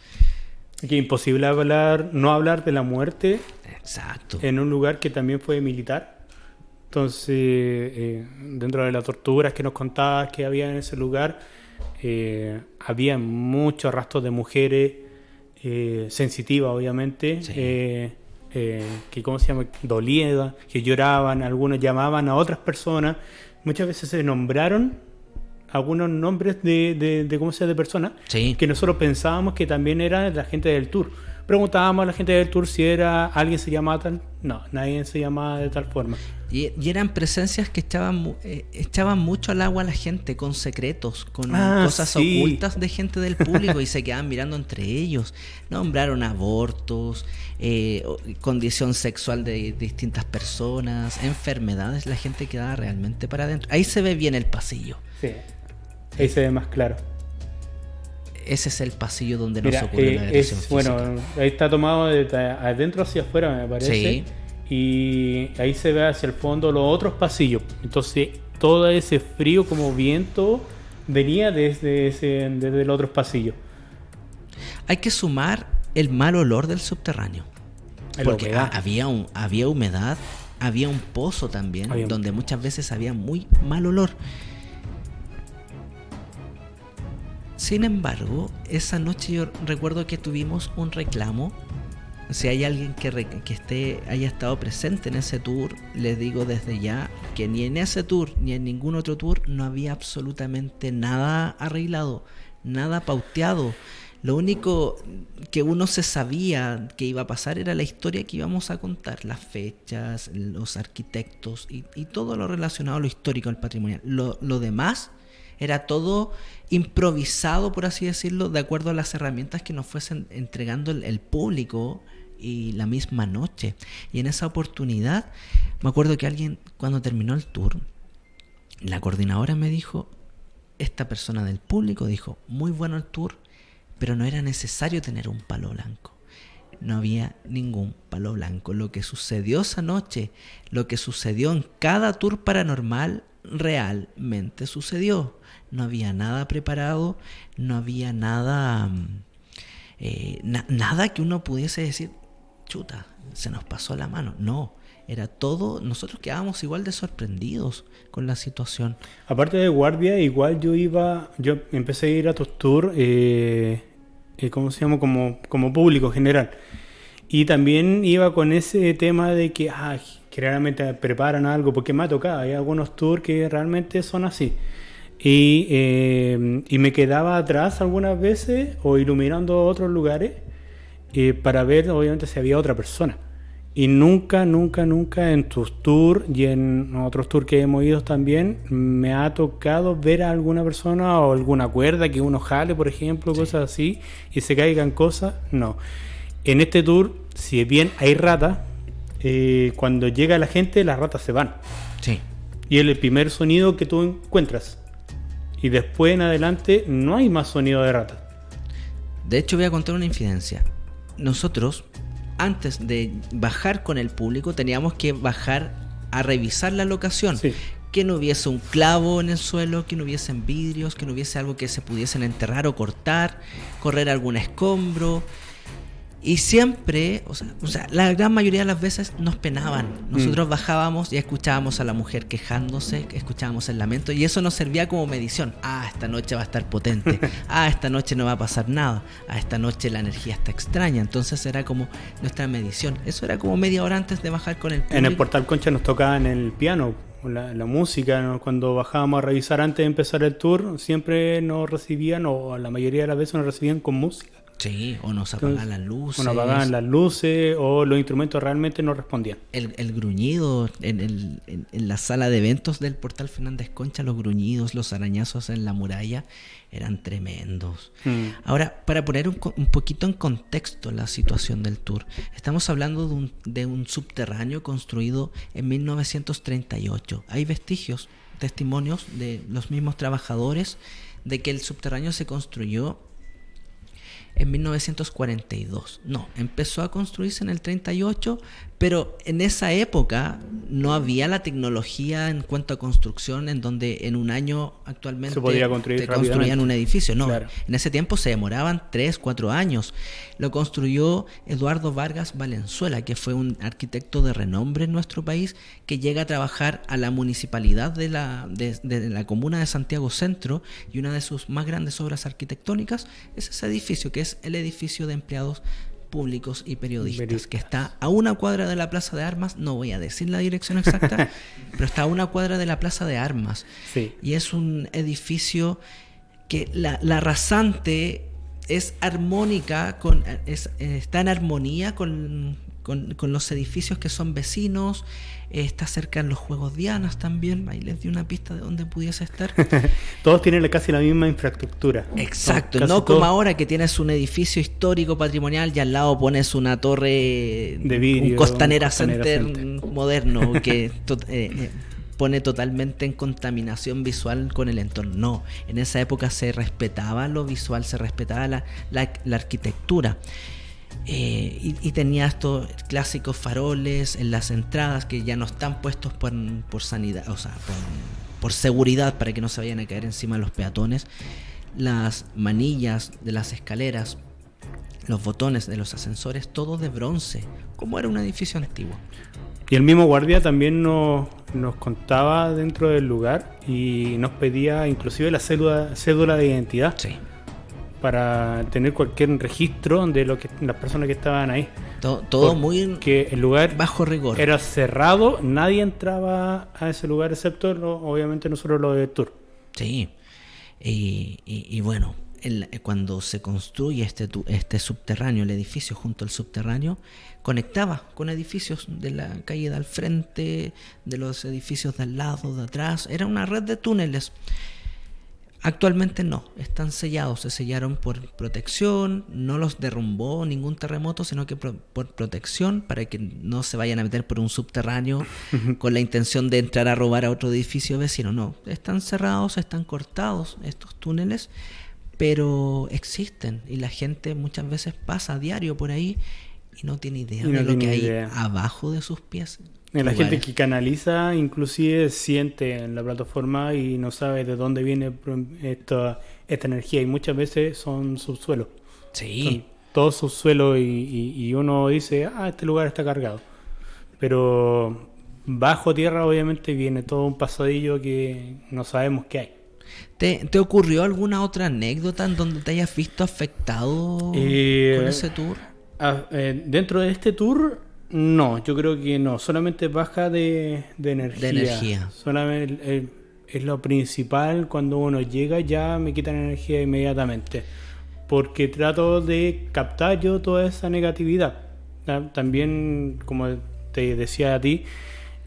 Que imposible hablar, no hablar de la muerte. Exacto. En un lugar que también fue militar. Entonces, eh, dentro de las torturas que nos contabas que había en ese lugar, eh, había muchos rastros de mujeres eh, sensitivas, obviamente, eh, que, ¿cómo se llama?, doliedas, que lloraban, algunos llamaban a otras personas, muchas veces se nombraron algunos nombres de, de, ¿cómo se llama?, de personas, que nosotros pensábamos que también eran la gente del tour preguntábamos a la gente del tour si era alguien se llamaba tal. No, nadie se llamaba de tal forma. Y, eran presencias que echaban, eh, echaban mucho al agua a la gente con secretos, con ah, cosas ocultas de gente del público y se quedaban mirando entre ellos. Nombraron abortos, eh, condición sexual de distintas personas, enfermedades. La gente quedaba realmente para adentro. Ahí se ve bien el pasillo. Sí, ahí se ve más claro ese es el pasillo donde nos ocurre la eh, agresión Bueno, ahí está tomado de adentro hacia afuera, me parece. Sí. Y ahí se ve hacia el fondo los otros pasillos. Entonces, todo ese frío como viento venía desde, ese, desde el otro pasillo. Hay que sumar el mal olor del subterráneo. porque había, un, había humedad, había un pozo también, donde muchas veces había muy mal olor. Sin embargo, esa noche yo recuerdo que tuvimos un reclamo. Si hay alguien que, esté, haya estado presente en ese tour, les digo desde ya que ni en ese tour ni en ningún otro tour no había absolutamente nada arreglado, nada pauteado. Lo único que uno se sabía que iba a pasar era la historia que íbamos a contar, las fechas, los arquitectos y, todo lo relacionado a lo histórico, al patrimonial. Lo, lo demás era todo improvisado, por así decirlo, de acuerdo a las herramientas que nos fuesen entregando el, público y la misma noche. Y en esa oportunidad, me acuerdo que alguien, cuando terminó el tour, la coordinadora me dijo, esta persona del público dijo, muy bueno el tour, pero no era necesario tener un palo blanco. No había ningún palo blanco. Lo que sucedió esa noche, lo que sucedió en cada tour paranormal, realmente sucedió no había nada preparado, no había nada, mm, eh, nada que uno pudiese decir, chuta, se nos pasó la mano. No, era todo, nosotros quedábamos igual de sorprendidos con la situación. Aparte de guardia, igual yo iba, yo empecé a ir a tus tours, eh, eh, ¿cómo se llama? Como, como público general. Y también iba con ese tema de que, ah, generalmente preparan algo, porque me ha tocado, hay algunos tours que realmente son así. Y, eh, y, me quedaba atrás algunas veces o iluminando otros lugares eh, para ver obviamente si había otra persona. Y nunca, nunca, nunca en tus tours y en otros tours que hemos ido también me ha tocado ver a alguna persona o alguna cuerda que uno jale, por ejemplo, cosas así, y se caigan cosas. No. En este tour, si bien hay ratas, eh, cuando llega la gente, las ratas se van. Sí. Y es el primer sonido que tú encuentras y después en adelante no hay más sonido de rata. De hecho, voy a contar una infidencia. Nosotros, antes de bajar con el público, teníamos que bajar a revisar la locación. Que no hubiese un clavo en el suelo, que no hubiesen vidrios, que no hubiese algo que se pudiesen enterrar o cortar, correr algún escombro, y siempre, o sea, la gran mayoría de las veces nos penaban. Nosotros mm. bajábamos y escuchábamos a la mujer quejándose, escuchábamos el lamento y eso nos servía como medición. Ah, esta noche va a estar potente. Ah, esta noche no va a pasar nada. Ah, esta noche la energía está extraña. Entonces era como nuestra medición. Eso era como media hora antes de bajar con el público. En el Portal Concha nos tocaba en el piano. La, la música, cuando bajábamos a revisar antes de empezar el tour, siempre nos recibían, o la mayoría de las veces nos recibían con música. Sí, o nos apagaban las luces. O nos apagaban las luces, o los instrumentos realmente no respondían. El, el gruñido en, el, en, la sala de eventos del Portal Fernández Concha, los gruñidos, los arañazos en la muralla, eran tremendos. Mm. Ahora, para poner un, un, poquito en contexto la situación del tour, estamos hablando de un, de un subterráneo construido en 1938. Hay vestigios, testimonios de los mismos trabajadores de que el subterráneo se construyó en 1942. No, empezó a construirse en el 38, pero en esa época no había la tecnología en cuanto a construcción en donde en un año actualmente se podía construir construían un edificio. No, en ese tiempo se demoraban 3, 4 años. Lo construyó Eduardo Vargas Valenzuela, que fue un arquitecto de renombre en nuestro país, que llega a trabajar a la municipalidad de la, de, de la comuna de Santiago Centro y una de sus más grandes obras arquitectónicas es ese edificio, que es el edificio de empleados públicos y periodistas, que está a una cuadra de la Plaza de Armas, no voy a decir la dirección exacta, pero está a una cuadra de la Plaza de Armas. Y es un edificio que la, la rasante es armónica, con, está en armonía con, con, los edificios que son vecinos, está cerca en los Juegos Dianas también, ahí les di una pista de dónde pudiese estar. Todos tienen casi la misma infraestructura. Exacto, no, como ahora que tienes un edificio histórico patrimonial y al lado pones una torre de vidrio, un costanera, center, moderno que... Eh, eh, pone totalmente en contaminación visual con el entorno. No, en esa época se respetaba lo visual, se respetaba la, la arquitectura. Eh, y, tenía estos clásicos faroles en las entradas que ya no están puestos por, sanidad, o sea, por, seguridad para que no se vayan a caer encima de los peatones. Las manillas de las escaleras, los botones de los ascensores, todo de bronce, como era un edificio antiguo. Y el mismo guardia también nos, nos contaba dentro del lugar y nos pedía inclusive la cédula, cédula de identidad. Sí para tener cualquier registro de lo que las personas que estaban ahí. Todo, muy que el lugar bajo rigor. Era cerrado, nadie entraba a ese lugar excepto obviamente nosotros los de tour. Sí. Y, bueno, cuando se construye este, este subterráneo, el edificio junto al subterráneo, conectaba con edificios de la calle de al frente, de los edificios de al lado, de atrás. Era una red de túneles. Actualmente no, están sellados, se sellaron por protección, no los derrumbó ningún terremoto, sino que por protección para que no se vayan a meter por un subterráneo con la intención de entrar a robar a otro edificio vecino. No, están cerrados, están cortados estos túneles, pero existen y la gente muchas veces pasa a diario por ahí y no tiene idea de lo que hay abajo de sus pies. La gente que canaliza inclusive siente en la plataforma y no sabe de dónde viene esta, esta energía y muchas veces son subsuelos. Sí. Son todos subsuelos y, y, uno dice, ah, este lugar está cargado. Pero bajo tierra obviamente viene todo un pasadillo que no sabemos qué hay. ¿Te, ¿Te, ocurrió alguna otra anécdota en donde te hayas visto afectado eh, con ese tour? Ah, eh, dentro de este tour no, yo creo que no. Solamente baja de, energía. De energía. Solamente eh, es lo principal. Cuando uno llega ya me quitan energía inmediatamente. Porque trato de captar yo toda esa negatividad. También, como te decía a ti,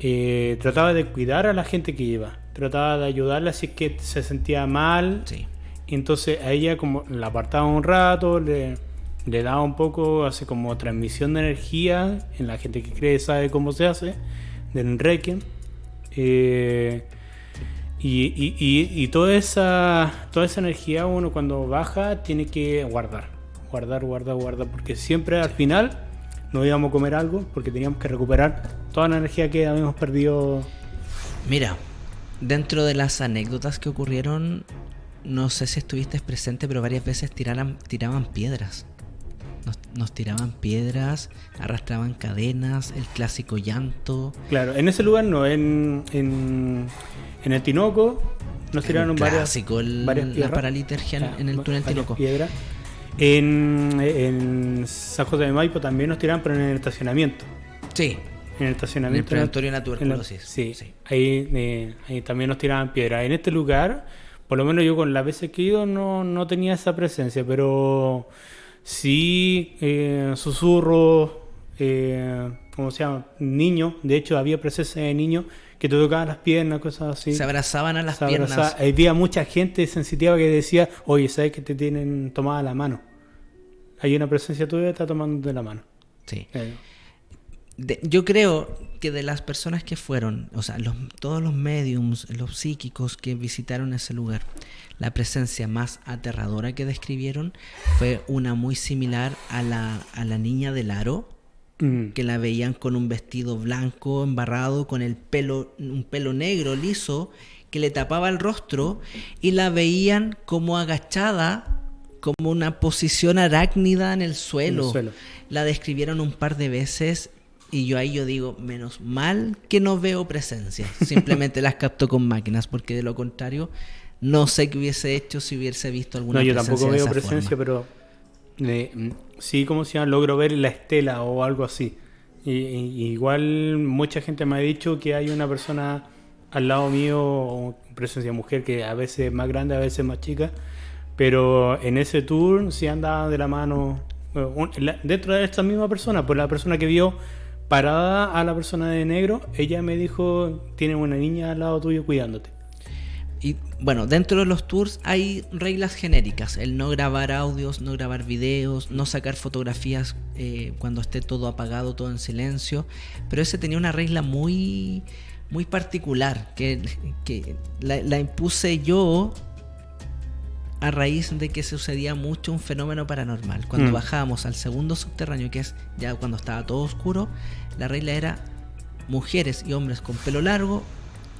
eh, trataba de cuidar a la gente que iba. Trataba de ayudarla si es que se sentía mal. Sí. entonces a ella como la apartaba un rato, le le da un poco, hace como transmisión de energía en la gente que cree sabe cómo se hace, del Requiem. Eh, y, toda, esa, toda esa energía uno cuando baja tiene que guardar, guardar, guardar, guardar, porque siempre al final nos íbamos a comer algo porque teníamos que recuperar toda la energía que habíamos perdido. Mira, dentro de las anécdotas que ocurrieron, no sé si estuviste presente, pero varias veces tiraban piedras. Nos, tiraban piedras, arrastraban cadenas, el clásico llanto. Claro, en ese lugar no, en, en, el Tinoco nos tiraron el varias, clásico, la paralitergia en el túnel Tinoco. Piedras. En, en San José de Maipo también nos tiraban, pero en el estacionamiento. Sí. En el estacionamiento. En el de tuberculosis. sí, sí. Ahí, eh, ahí también nos tiraban piedras. En este lugar, por lo menos yo con las veces que he ido, no, no tenía esa presencia, pero Sí, eh, susurros, eh, ¿cómo se llama? Niños. De hecho, había presencia de niños que te tocaban las piernas, cosas así. Se abrazaban a las piernas. Había mucha gente sensitiva que decía, oye, ¿sabes que te tienen tomada la mano? Hay una presencia tuya que está tomando de la mano. Sí. Eh. Yo creo que de las personas que fueron, o sea, todos los mediums, los psíquicos que visitaron ese lugar, la presencia más aterradora que describieron fue una muy similar a la, a la niña del aro, mm. que la veían con un vestido blanco embarrado, con el pelo, un pelo negro liso, que le tapaba el rostro, y la veían como agachada, como una posición arácnida en el suelo. En el suelo. La describieron un par de veces y yo ahí yo digo, menos mal que no veo presencia. Simplemente las capto con máquinas, porque de lo contrario, no sé qué hubiese hecho si hubiese visto alguna presencia. No, yo tampoco veo presencia, pero eh, sí, como se llama, logro ver la estela o algo así. Y, igual mucha gente me ha dicho que hay una persona al lado mío, presencia mujer, que a veces es más grande, a veces más chica. Pero en ese tour sí anda de la mano eh, dentro de esta misma persona, pues la persona que vio parada a la persona de negro, ella me dijo, tiene una niña al lado tuyo cuidándote. Y bueno, dentro de los tours hay reglas genéricas, el no grabar audios, no grabar videos, no sacar fotografías eh, cuando esté todo apagado, todo en silencio, pero ese tenía una regla muy, muy particular que, la impuse yo a raíz de que sucedía mucho un fenómeno paranormal. Cuando mm. bajábamos al segundo subterráneo, que es ya cuando estaba todo oscuro, la regla era mujeres y hombres con pelo largo,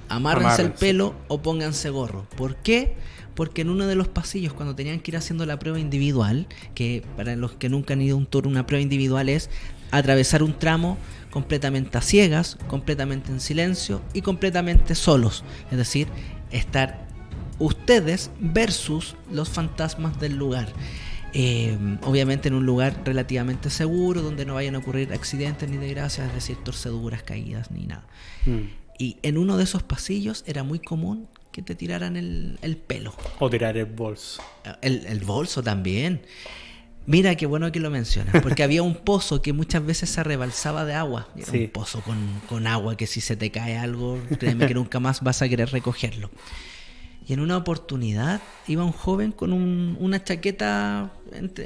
amárrense, el pelo o pónganse gorro. ¿Por qué? Porque en uno de los pasillos, cuando tenían que ir haciendo la prueba individual, que para los que nunca han ido a un tour, una prueba individual es atravesar un tramo completamente a ciegas, completamente en silencio y completamente solos. Es decir, estar ustedes versus los fantasmas del lugar. Eh, obviamente en un lugar relativamente seguro, donde no vayan a ocurrir accidentes ni desgracias, es decir, torceduras, caídas, ni nada. Mm. Y en uno de esos pasillos era muy común que te tiraran el, pelo. O tirar el bolso. El, bolso también. Mira qué bueno que lo mencionas, porque había un pozo que muchas veces se rebalsaba de agua. Era un pozo con, con, agua que si se te cae algo, créeme que nunca más vas a querer recogerlo. Y en una oportunidad iba un joven con una chaqueta,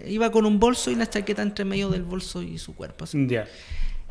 iba con un bolso y la chaqueta entre medio del bolso y su cuerpo.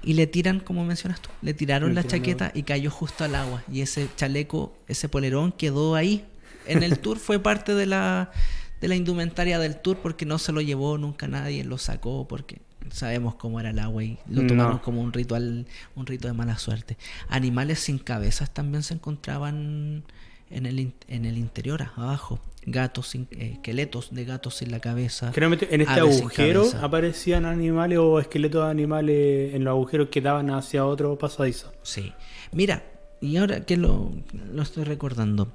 Y le tiran, como mencionas tú, le tiraron la chaqueta y cayó justo al agua. Y ese chaleco, ese polerón quedó ahí. En el tour fue parte de la, de la indumentaria del tour porque no se lo llevó nunca nadie, lo sacó porque sabemos cómo era el agua y lo tomamos como un ritual, un rito de mala suerte. Animales sin cabezas también se encontraban en el, en el interior, abajo. Gatos, sin, eh, esqueletos de gatos sin la cabeza. Generalmente en este agujero aparecían animales o esqueletos de animales en los agujeros que daban hacia otro pasadizo. Sí. Mira, y ahora que lo, lo estoy recordando.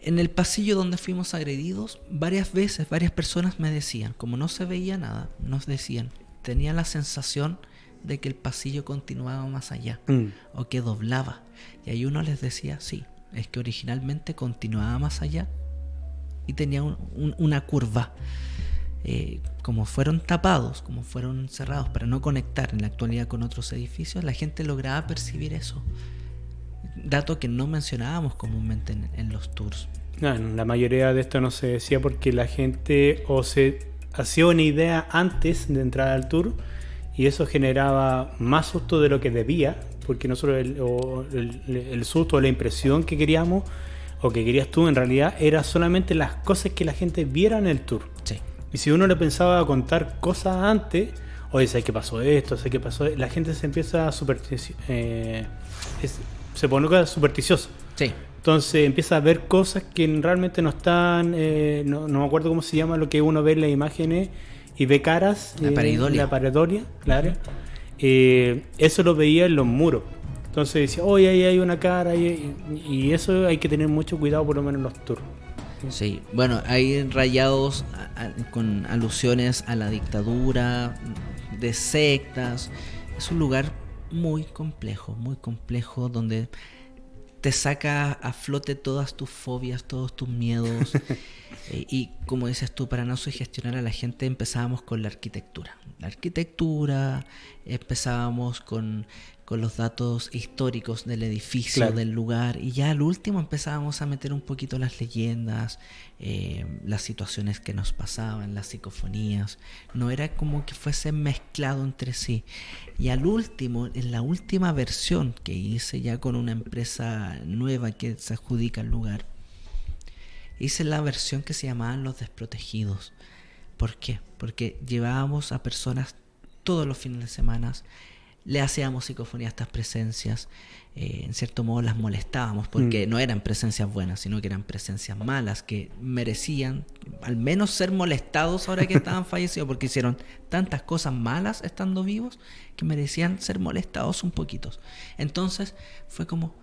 En el pasillo donde fuimos agredidos, varias veces, varias personas me decían, como no se veía nada, nos decían, tenía la sensación de que el pasillo continuaba más allá mm. o que doblaba. Y ahí uno les decía, sí, es que originalmente continuaba más allá y tenía una curva. Eh, como fueron tapados, como fueron cerrados para no conectar en la actualidad con otros edificios, la gente lograba percibir eso. Dato que no mencionábamos comúnmente en, los tours. la mayoría de esto no se decía porque la gente o se hacía una idea antes de entrar al tour y eso generaba más susto de lo que debía, porque nosotros el, el, susto o la impresión que queríamos o que querías tú en realidad era solamente las cosas que la gente viera en el tour. Sí. Y si uno le pensaba contar cosas antes, oye, sé qué pasó esto, sé qué pasó, la gente se empieza a eh, se pone supersticiosa. Sí. Entonces empieza a ver cosas que realmente no están, eh, no, me acuerdo cómo se llama lo que uno ve en las imágenes y ve caras. La pareidolia. la pareidolia, claro. Eh, eso lo veía en los muros. Entonces decía, oye, ahí hay una cara, y, eso hay que tener mucho cuidado por lo menos en los tours. Sí, bueno, hay rayados con alusiones a la dictadura, de sectas. Es un lugar muy complejo, muy complejo, donde te saca a flote todas tus fobias, todos tus miedos. Eh, y como dices tú, para no sugestionar a la gente empezábamos con la arquitectura. La arquitectura, empezábamos con, los datos históricos del edificio, del lugar, y ya al último empezábamos a meter un poquito las leyendas, eh, las situaciones que nos pasaban, las psicofonías. No era como que fuese mezclado entre sí. Y al último, en la última versión que hice ya con una empresa nueva que se adjudica el lugar, hice la versión que se llamaban Los Desprotegidos. ¿Por qué? Porque llevábamos a personas todos los fines de semana, le hacíamos psicofonía a estas presencias, eh, en cierto modo las molestábamos, porque mm. no eran presencias buenas, sino que eran presencias malas, que merecían al menos ser molestados ahora que estaban fallecidos, porque hicieron tantas cosas malas estando vivos, que merecían ser molestados un poquito. Entonces fue como,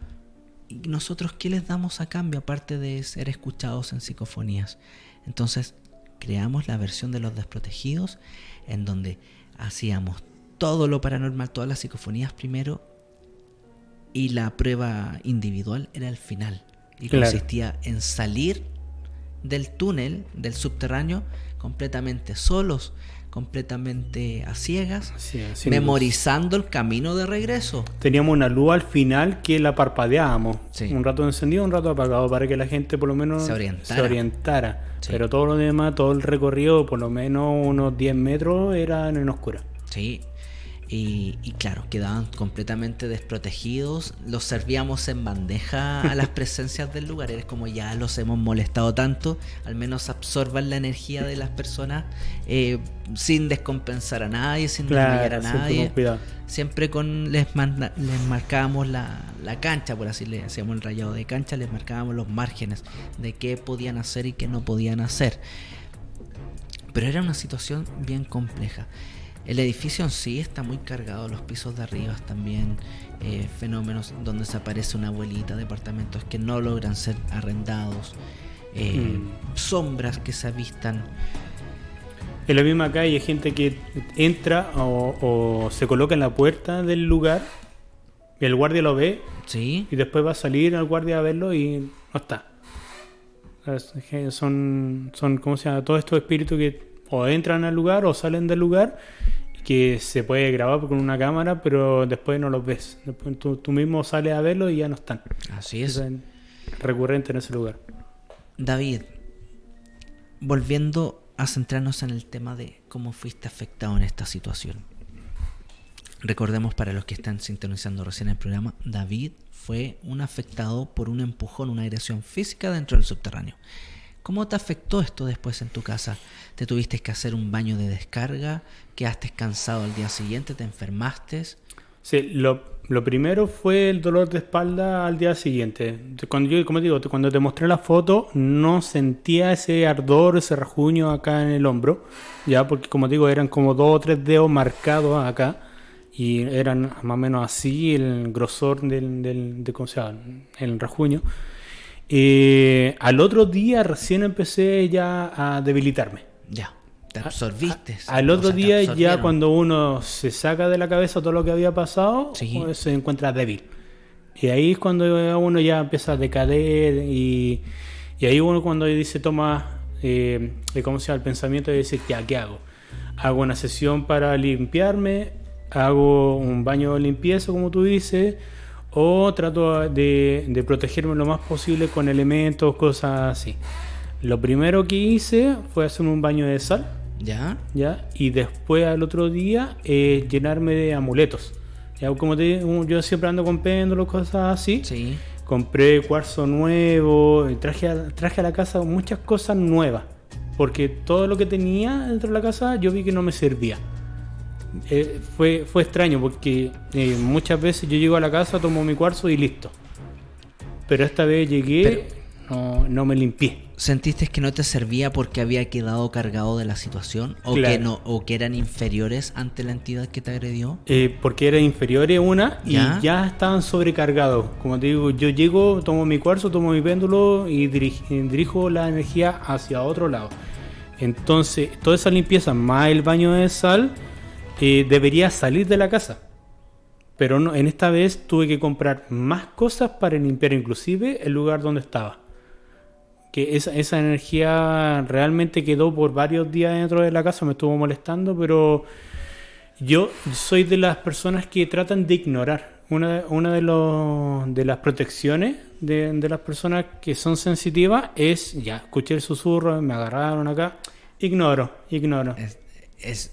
¿Y nosotros qué les damos a cambio aparte de ser escuchados en psicofonías? Entonces creamos la versión de los desprotegidos en donde hacíamos todo lo paranormal, todas las psicofonías primero y la prueba individual era el final. Y consistía en salir del túnel, del subterráneo, completamente solos, completamente a ciegas, memorizando el camino de regreso. Teníamos una luz al final que la parpadeábamos. Un rato encendido, un rato apagado, para que la gente por lo menos se orientara. Pero todo lo demás, todo el recorrido, por lo menos unos 10 metros, era en oscura. Sí, y, claro, quedaban completamente desprotegidos. Los servíamos en bandeja a las presencias del lugar. Es como ya los hemos molestado tanto, al menos absorban la energía de las personas eh, sin descompensar a nadie, sin claro, a nadie. Siempre con les, les marcábamos la, la, cancha, por así le hacíamos el rayado de cancha, les marcábamos los márgenes de qué podían hacer y qué no podían hacer. Pero era una situación bien compleja. El edificio en sí está muy cargado, los pisos de arriba también, eh, fenómenos donde se aparece una abuelita, departamentos que no logran ser arrendados, eh, mm. sombras que se avistan. En la misma calle hay gente que entra o, se coloca en la puerta del lugar, y el guardia lo ve, ¿Sí? y después va a salir el guardia a verlo y no está. Son, son ¿cómo se llama? Todos estos espíritus que o entran al lugar o salen del lugar que se puede grabar con una cámara, pero después no los ves. Después tú, mismo sales a verlo y ya no están. Así es. recurrente en ese lugar. David, volviendo a centrarnos en el tema de cómo fuiste afectado en esta situación. Recordemos para los que están sintonizando recién el programa, David fue un afectado por un empujón, una agresión física dentro del subterráneo. ¿Cómo te afectó esto después en tu casa? ¿Te tuviste que hacer un baño de descarga? ¿Quedaste cansado al día siguiente? ¿Te enfermaste? Sí, lo, primero fue el dolor de espalda al día siguiente. Cuando yo, como digo, cuando te mostré la foto, no sentía ese ardor, ese rajuño acá en el hombro, ya, porque como digo, eran como dos o tres dedos marcados acá y eran más o menos así el grosor del, del de, ¿cómo se llama? el rajuño. Eh, al otro día recién empecé ya a debilitarme. Ya, te absorbiste. al otro día ya cuando uno se saca de la cabeza todo lo que había pasado, pues, se encuentra débil. Y ahí es cuando uno ya empieza a decader y, y ahí uno cuando dice toma, eh, ¿cómo se llama? El pensamiento de decir, ya, ¿qué hago? Hago una sesión para limpiarme, hago un baño de limpieza, como tú dices, o trato de, protegerme lo más posible con elementos, cosas así. Lo primero que hice fue hacerme un baño de sal. Ya. Ya. Y después al otro día eh, llenarme de amuletos. Ya, como te yo siempre ando con péndulos, cosas así. Sí. Compré cuarzo nuevo, traje traje a la casa muchas cosas nuevas. Porque todo lo que tenía dentro de la casa yo vi que no me servía. Eh, fue, fue extraño porque eh, muchas veces yo llego a la casa, tomo mi cuarzo y listo. Pero esta vez llegué, no, no, me limpié. ¿Sentiste que no te servía porque había quedado cargado de la situación? ¿O, que, no, o que eran inferiores ante la entidad que te agredió? Eh, porque eran inferiores una y ¿Ya? estaban sobrecargados. Como te digo, yo llego, tomo mi cuarzo, tomo mi péndulo y dirijo la energía hacia otro lado. Entonces, toda esa limpieza más el baño de sal debería salir de la casa. Pero no, en esta vez tuve que comprar más cosas para limpiar inclusive el lugar donde estaba. que esa, esa energía realmente quedó por varios días dentro de la casa, me estuvo molestando, pero yo soy de las personas que tratan de ignorar. Una, una de, los, de las protecciones de, de las personas que son sensitivas es, ya, escuché el susurro, me agarraron acá, ignoro, ignoro. Es,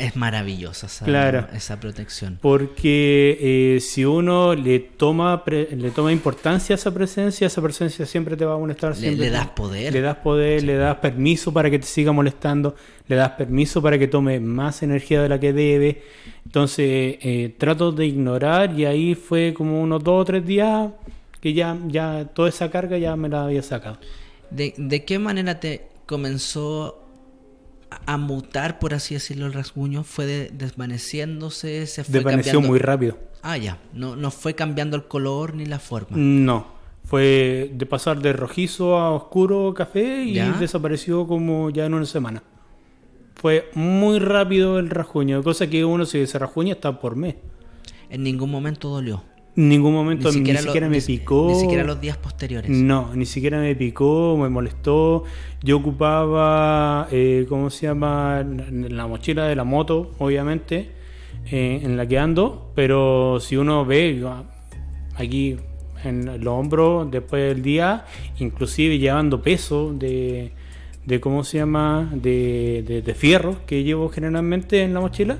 es maravillosa esa, Claro. esa protección. Porque eh, si uno le toma pre- le toma importancia a esa presencia, esa presencia siempre te va a molestar. Le, siempre le das poder. Le das poder, le das permiso para que te siga molestando, le das permiso para que tome más energía de la que debe. Entonces eh, trato de ignorar y ahí fue como unos dos o tres días que ya, ya toda esa carga ya me la había sacado. ¿De, de qué manera te comenzó a, mutar, por así decirlo, el rasguño? ¿Fue de- desvaneciéndose? ¿Se fue Desvaneció cambiando? muy rápido. Ah, ya. No, no fue cambiando el color ni la forma. No, fue de pasar de rojizo a oscuro café y ¿Ya? desapareció como ya en una semana. Fue muy rápido el rasguño, cosa que uno si se rasguña está por mes. En ningún momento dolió. Ningún momento ni siquiera, lo- me ni- picó. Ni siquiera los días posteriores. No, ni siquiera me picó, me molestó. Yo ocupaba, eh, ¿cómo se llama? La mochila de la moto, obviamente, eh, en la que ando. Pero si uno ve yo, aquí en los hombros después del día, inclusive llevando peso de, de ¿cómo se llama? De, de, de fierro que llevo generalmente en la mochila,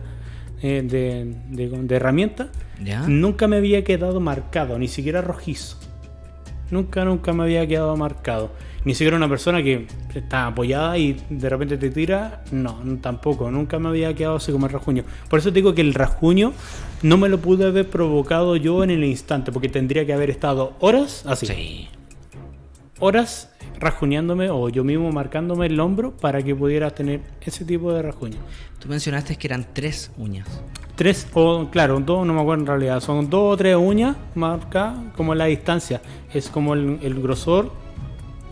eh, de, de. ¿Ya? Nunca me había quedado marcado, ni siquiera rojizo. Nunca, nunca me había quedado marcado. Ni siquiera una persona que está apoyada y de repente te tira. No, tampoco. Nunca me había quedado así como el rasguño. Por eso te digo que el rasguño no me lo pude haber provocado yo en el instante, porque tendría que haber estado horas así. Sí. Horas rasguñándome o yo mismo marcándome el hombro para que pudiera tener ese tipo de rasguño. Tú mencionaste que eran tres uñas. Tres, o claro, dos, no me acuerdo en realidad. Son dos o tres uñas marcadas como la distancia. Es como el, el grosor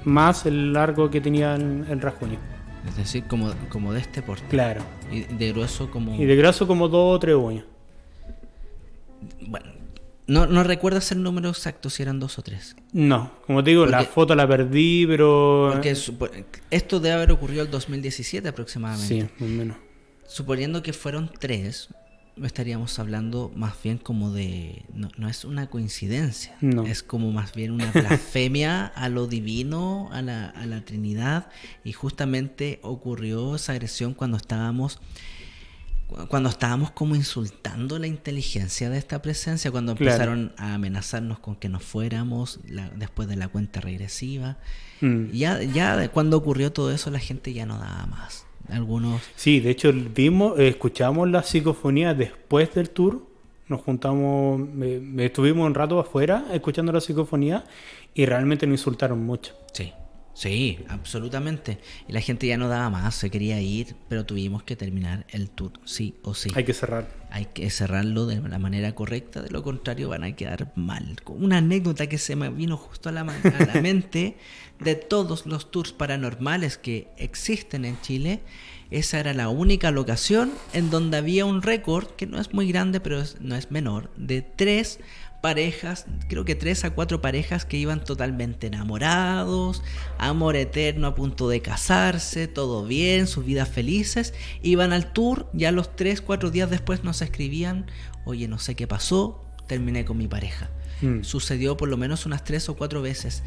más el largo que tenía el, el rasguño. Es decir, como, como de este porte. Claro. Y de grueso como... Y de graso como dos o tres uñas. Bueno, no, no recuerdas el número exacto, si eran dos o tres. No, como te digo, la foto la perdí, pero... Porque esto debe haber ocurrido el 2017 aproximadamente. Sí, más o menos. Suponiendo que fueron tres, estaríamos hablando más bien como de... No, no es una coincidencia, No. es como más bien una blasfemia a lo divino, a la, a la Trinidad. Y justamente ocurrió esa agresión cuando estábamos... cu- Cuando estábamos como insultando la inteligencia de esta presencia, cuando Claro. empezaron a amenazarnos con que nos fuéramos la- después de la cuenta regresiva. Mm. Ya, ya cuando ocurrió todo eso, la gente ya no daba más. Algunos Sí, de hecho vimos, escuchamos la psicofonía después del tour. Nos juntamos, estuvimos un rato afuera escuchando la psicofonía y realmente nos insultaron mucho. Sí, sí, absolutamente. Y la gente ya no daba más, se quería ir, pero tuvimos que terminar el tour, sí o sí. Hay que cerrar. Hay que cerrarlo de la manera correcta, de lo contrario van a quedar mal. Una anécdota que se me vino justo a la, ma- a la mente de todos los tours paranormales que existen en Chile, esa era la única locación en donde había un récord, que no es muy grande, pero es- no es menor, de tres parejas, creo que tres a cuatro parejas que iban totalmente enamorados, amor eterno a punto de casarse, todo bien, sus vidas felices, iban al tour, ya los tres, cuatro días después nos escribían, oye, no sé qué pasó, terminé con mi pareja. Mm. Sucedió por lo menos unas tres o cuatro veces.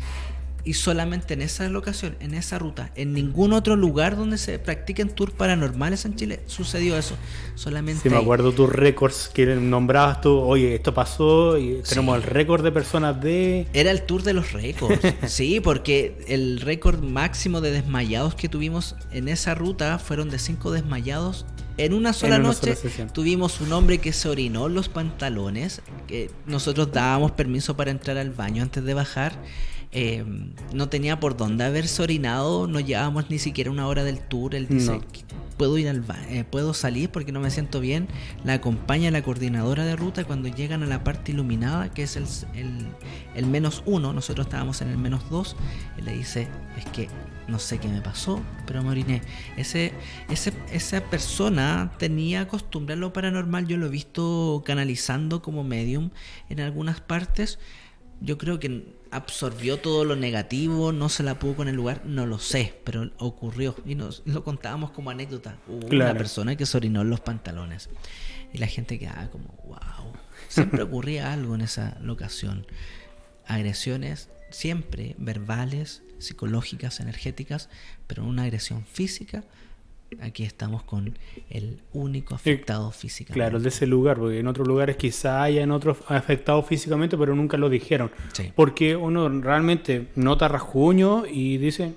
Y solamente en esa locación, en esa ruta, en ningún otro lugar donde se practiquen tours paranormales en Chile sucedió eso. Solamente Sí, me acuerdo tus récords que nombrabas tú, oye, esto pasó y tenemos Sí. el récord de personas de... Era el tour de los récords. sí, porque el récord máximo de desmayados que tuvimos en esa ruta fueron de cinco desmayados. En una sola una noche sola tuvimos un hombre que se orinó en los pantalones, que nosotros dábamos permiso para entrar al baño antes de bajar. Eh, no tenía por dónde haberse orinado, no llevábamos ni siquiera una hora del tour. Él dice, No. "Que puedo ir al eh, puedo salir porque no me siento bien. La acompaña la coordinadora de ruta cuando llegan a la parte iluminada, que es el, el, el menos uno, nosotros estábamos en el menos dos, él le dice, es que no sé qué me pasó, pero me oriné. Ese, ese, esa persona tenía costumbre a lo paranormal, yo lo he visto canalizando como medium en algunas partes, yo creo que absorbió todo lo negativo, no se la pudo con el lugar, no lo sé, pero ocurrió y nos lo contábamos como anécdota. Hubo una persona que se orinó en los pantalones y la gente quedaba como, wow. Siempre ocurría algo en esa locación. Agresiones siempre verbales, psicológicas, energéticas, pero una agresión física aquí estamos con el único afectado físicamente. Claro, de ese lugar, porque en otros lugares quizá hayan otros afectados físicamente, pero nunca lo dijeron. Porque uno realmente nota rasguño y dice,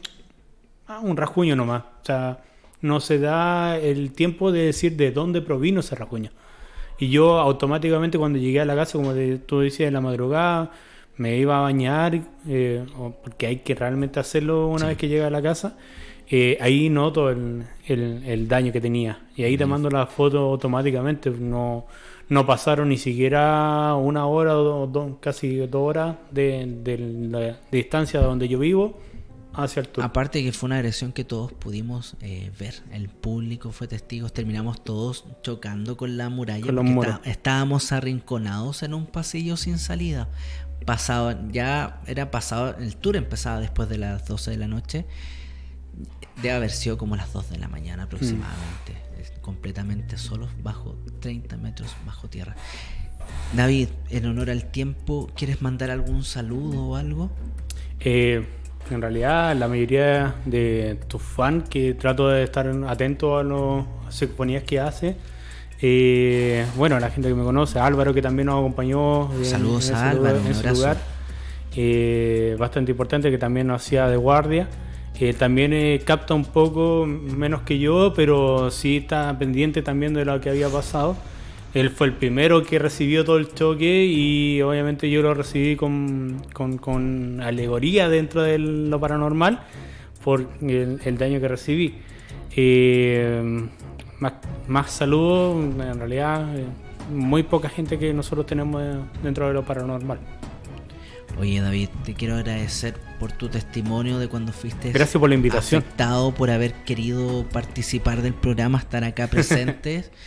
ah, un rasguño nomás. O sea, no se da el tiempo de decir de dónde provino ese rasguño. Y yo automáticamente cuando llegué a la casa, como tú decías, en la madrugada, me iba a bañar, eh, porque hay que realmente hacerlo una vez que llega a la casa eh, ahí noto el, el, daño que tenía. Y ahí te mando la foto automáticamente. No, no pasaron ni siquiera una hora o casi dos horas de, la distancia de donde yo vivo hacia el tour. Aparte que fue una agresión que todos pudimos eh, ver. El público fue testigo. Terminamos todos chocando con la muralla. estábamos arrinconados en un pasillo sin salida. Pasado, ya era pasado, el tour empezaba después de las 12 de la noche Debe haber sido como las 2 de la mañana aproximadamente. Mm. Completamente solos, bajo 30 metros bajo tierra. David, en honor al tiempo, ¿quieres mandar algún saludo o algo? Eh, en realidad, la mayoría de tus fans, que trato de estar atento a las sinfonías que hace. Eh, bueno, la gente que me conoce, Álvaro, que también nos acompañó. Saludos a Álvaro, en ese lugar. Eh, bastante importante, que también nos hacía de guardia que también eh, capta un poco menos que yo, pero sí está pendiente también de lo que había pasado. Él fue el primero que recibió todo el choque y obviamente yo lo recibí con, con, alegoría dentro de lo paranormal por el, daño que recibí. Eh, más, más saludos, en realidad eh, muy poca gente que nosotros tenemos dentro de lo paranormal. Oye David, te quiero agradecer por tu testimonio de cuando fuiste Gracias por la invitación. afectado por haber querido participar del programa, estar acá presentes.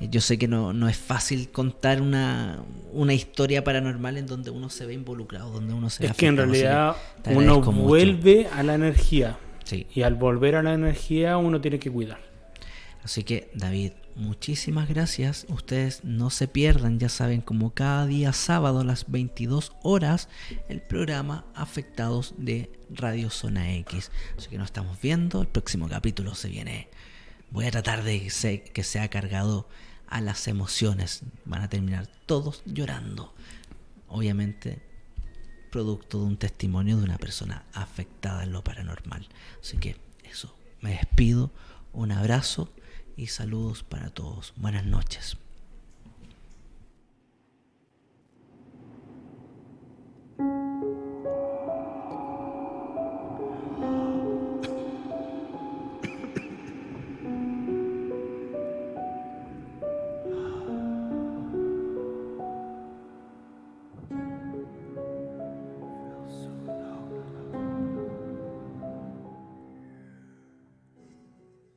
Yo sé que no, no es fácil contar una, una, historia paranormal en donde uno se ve involucrado, donde uno se Es que en realidad uno vuelve a la energía. Sí. Y al volver a la energía uno tiene que cuidar. Así que David, muchísimas gracias. Ustedes no se pierdan, ya saben, como cada día sábado a las 22 horas, el programa Afectados de Radio Zona X. Así que nos estamos viendo. El próximo capítulo se viene. Voy a tratar de que sea cargado a las emociones. Van a terminar todos llorando. Obviamente, producto de un testimonio de una persona afectada en lo paranormal. Así que eso, me despido. Un abrazo y saludos para todos. Buenas noches.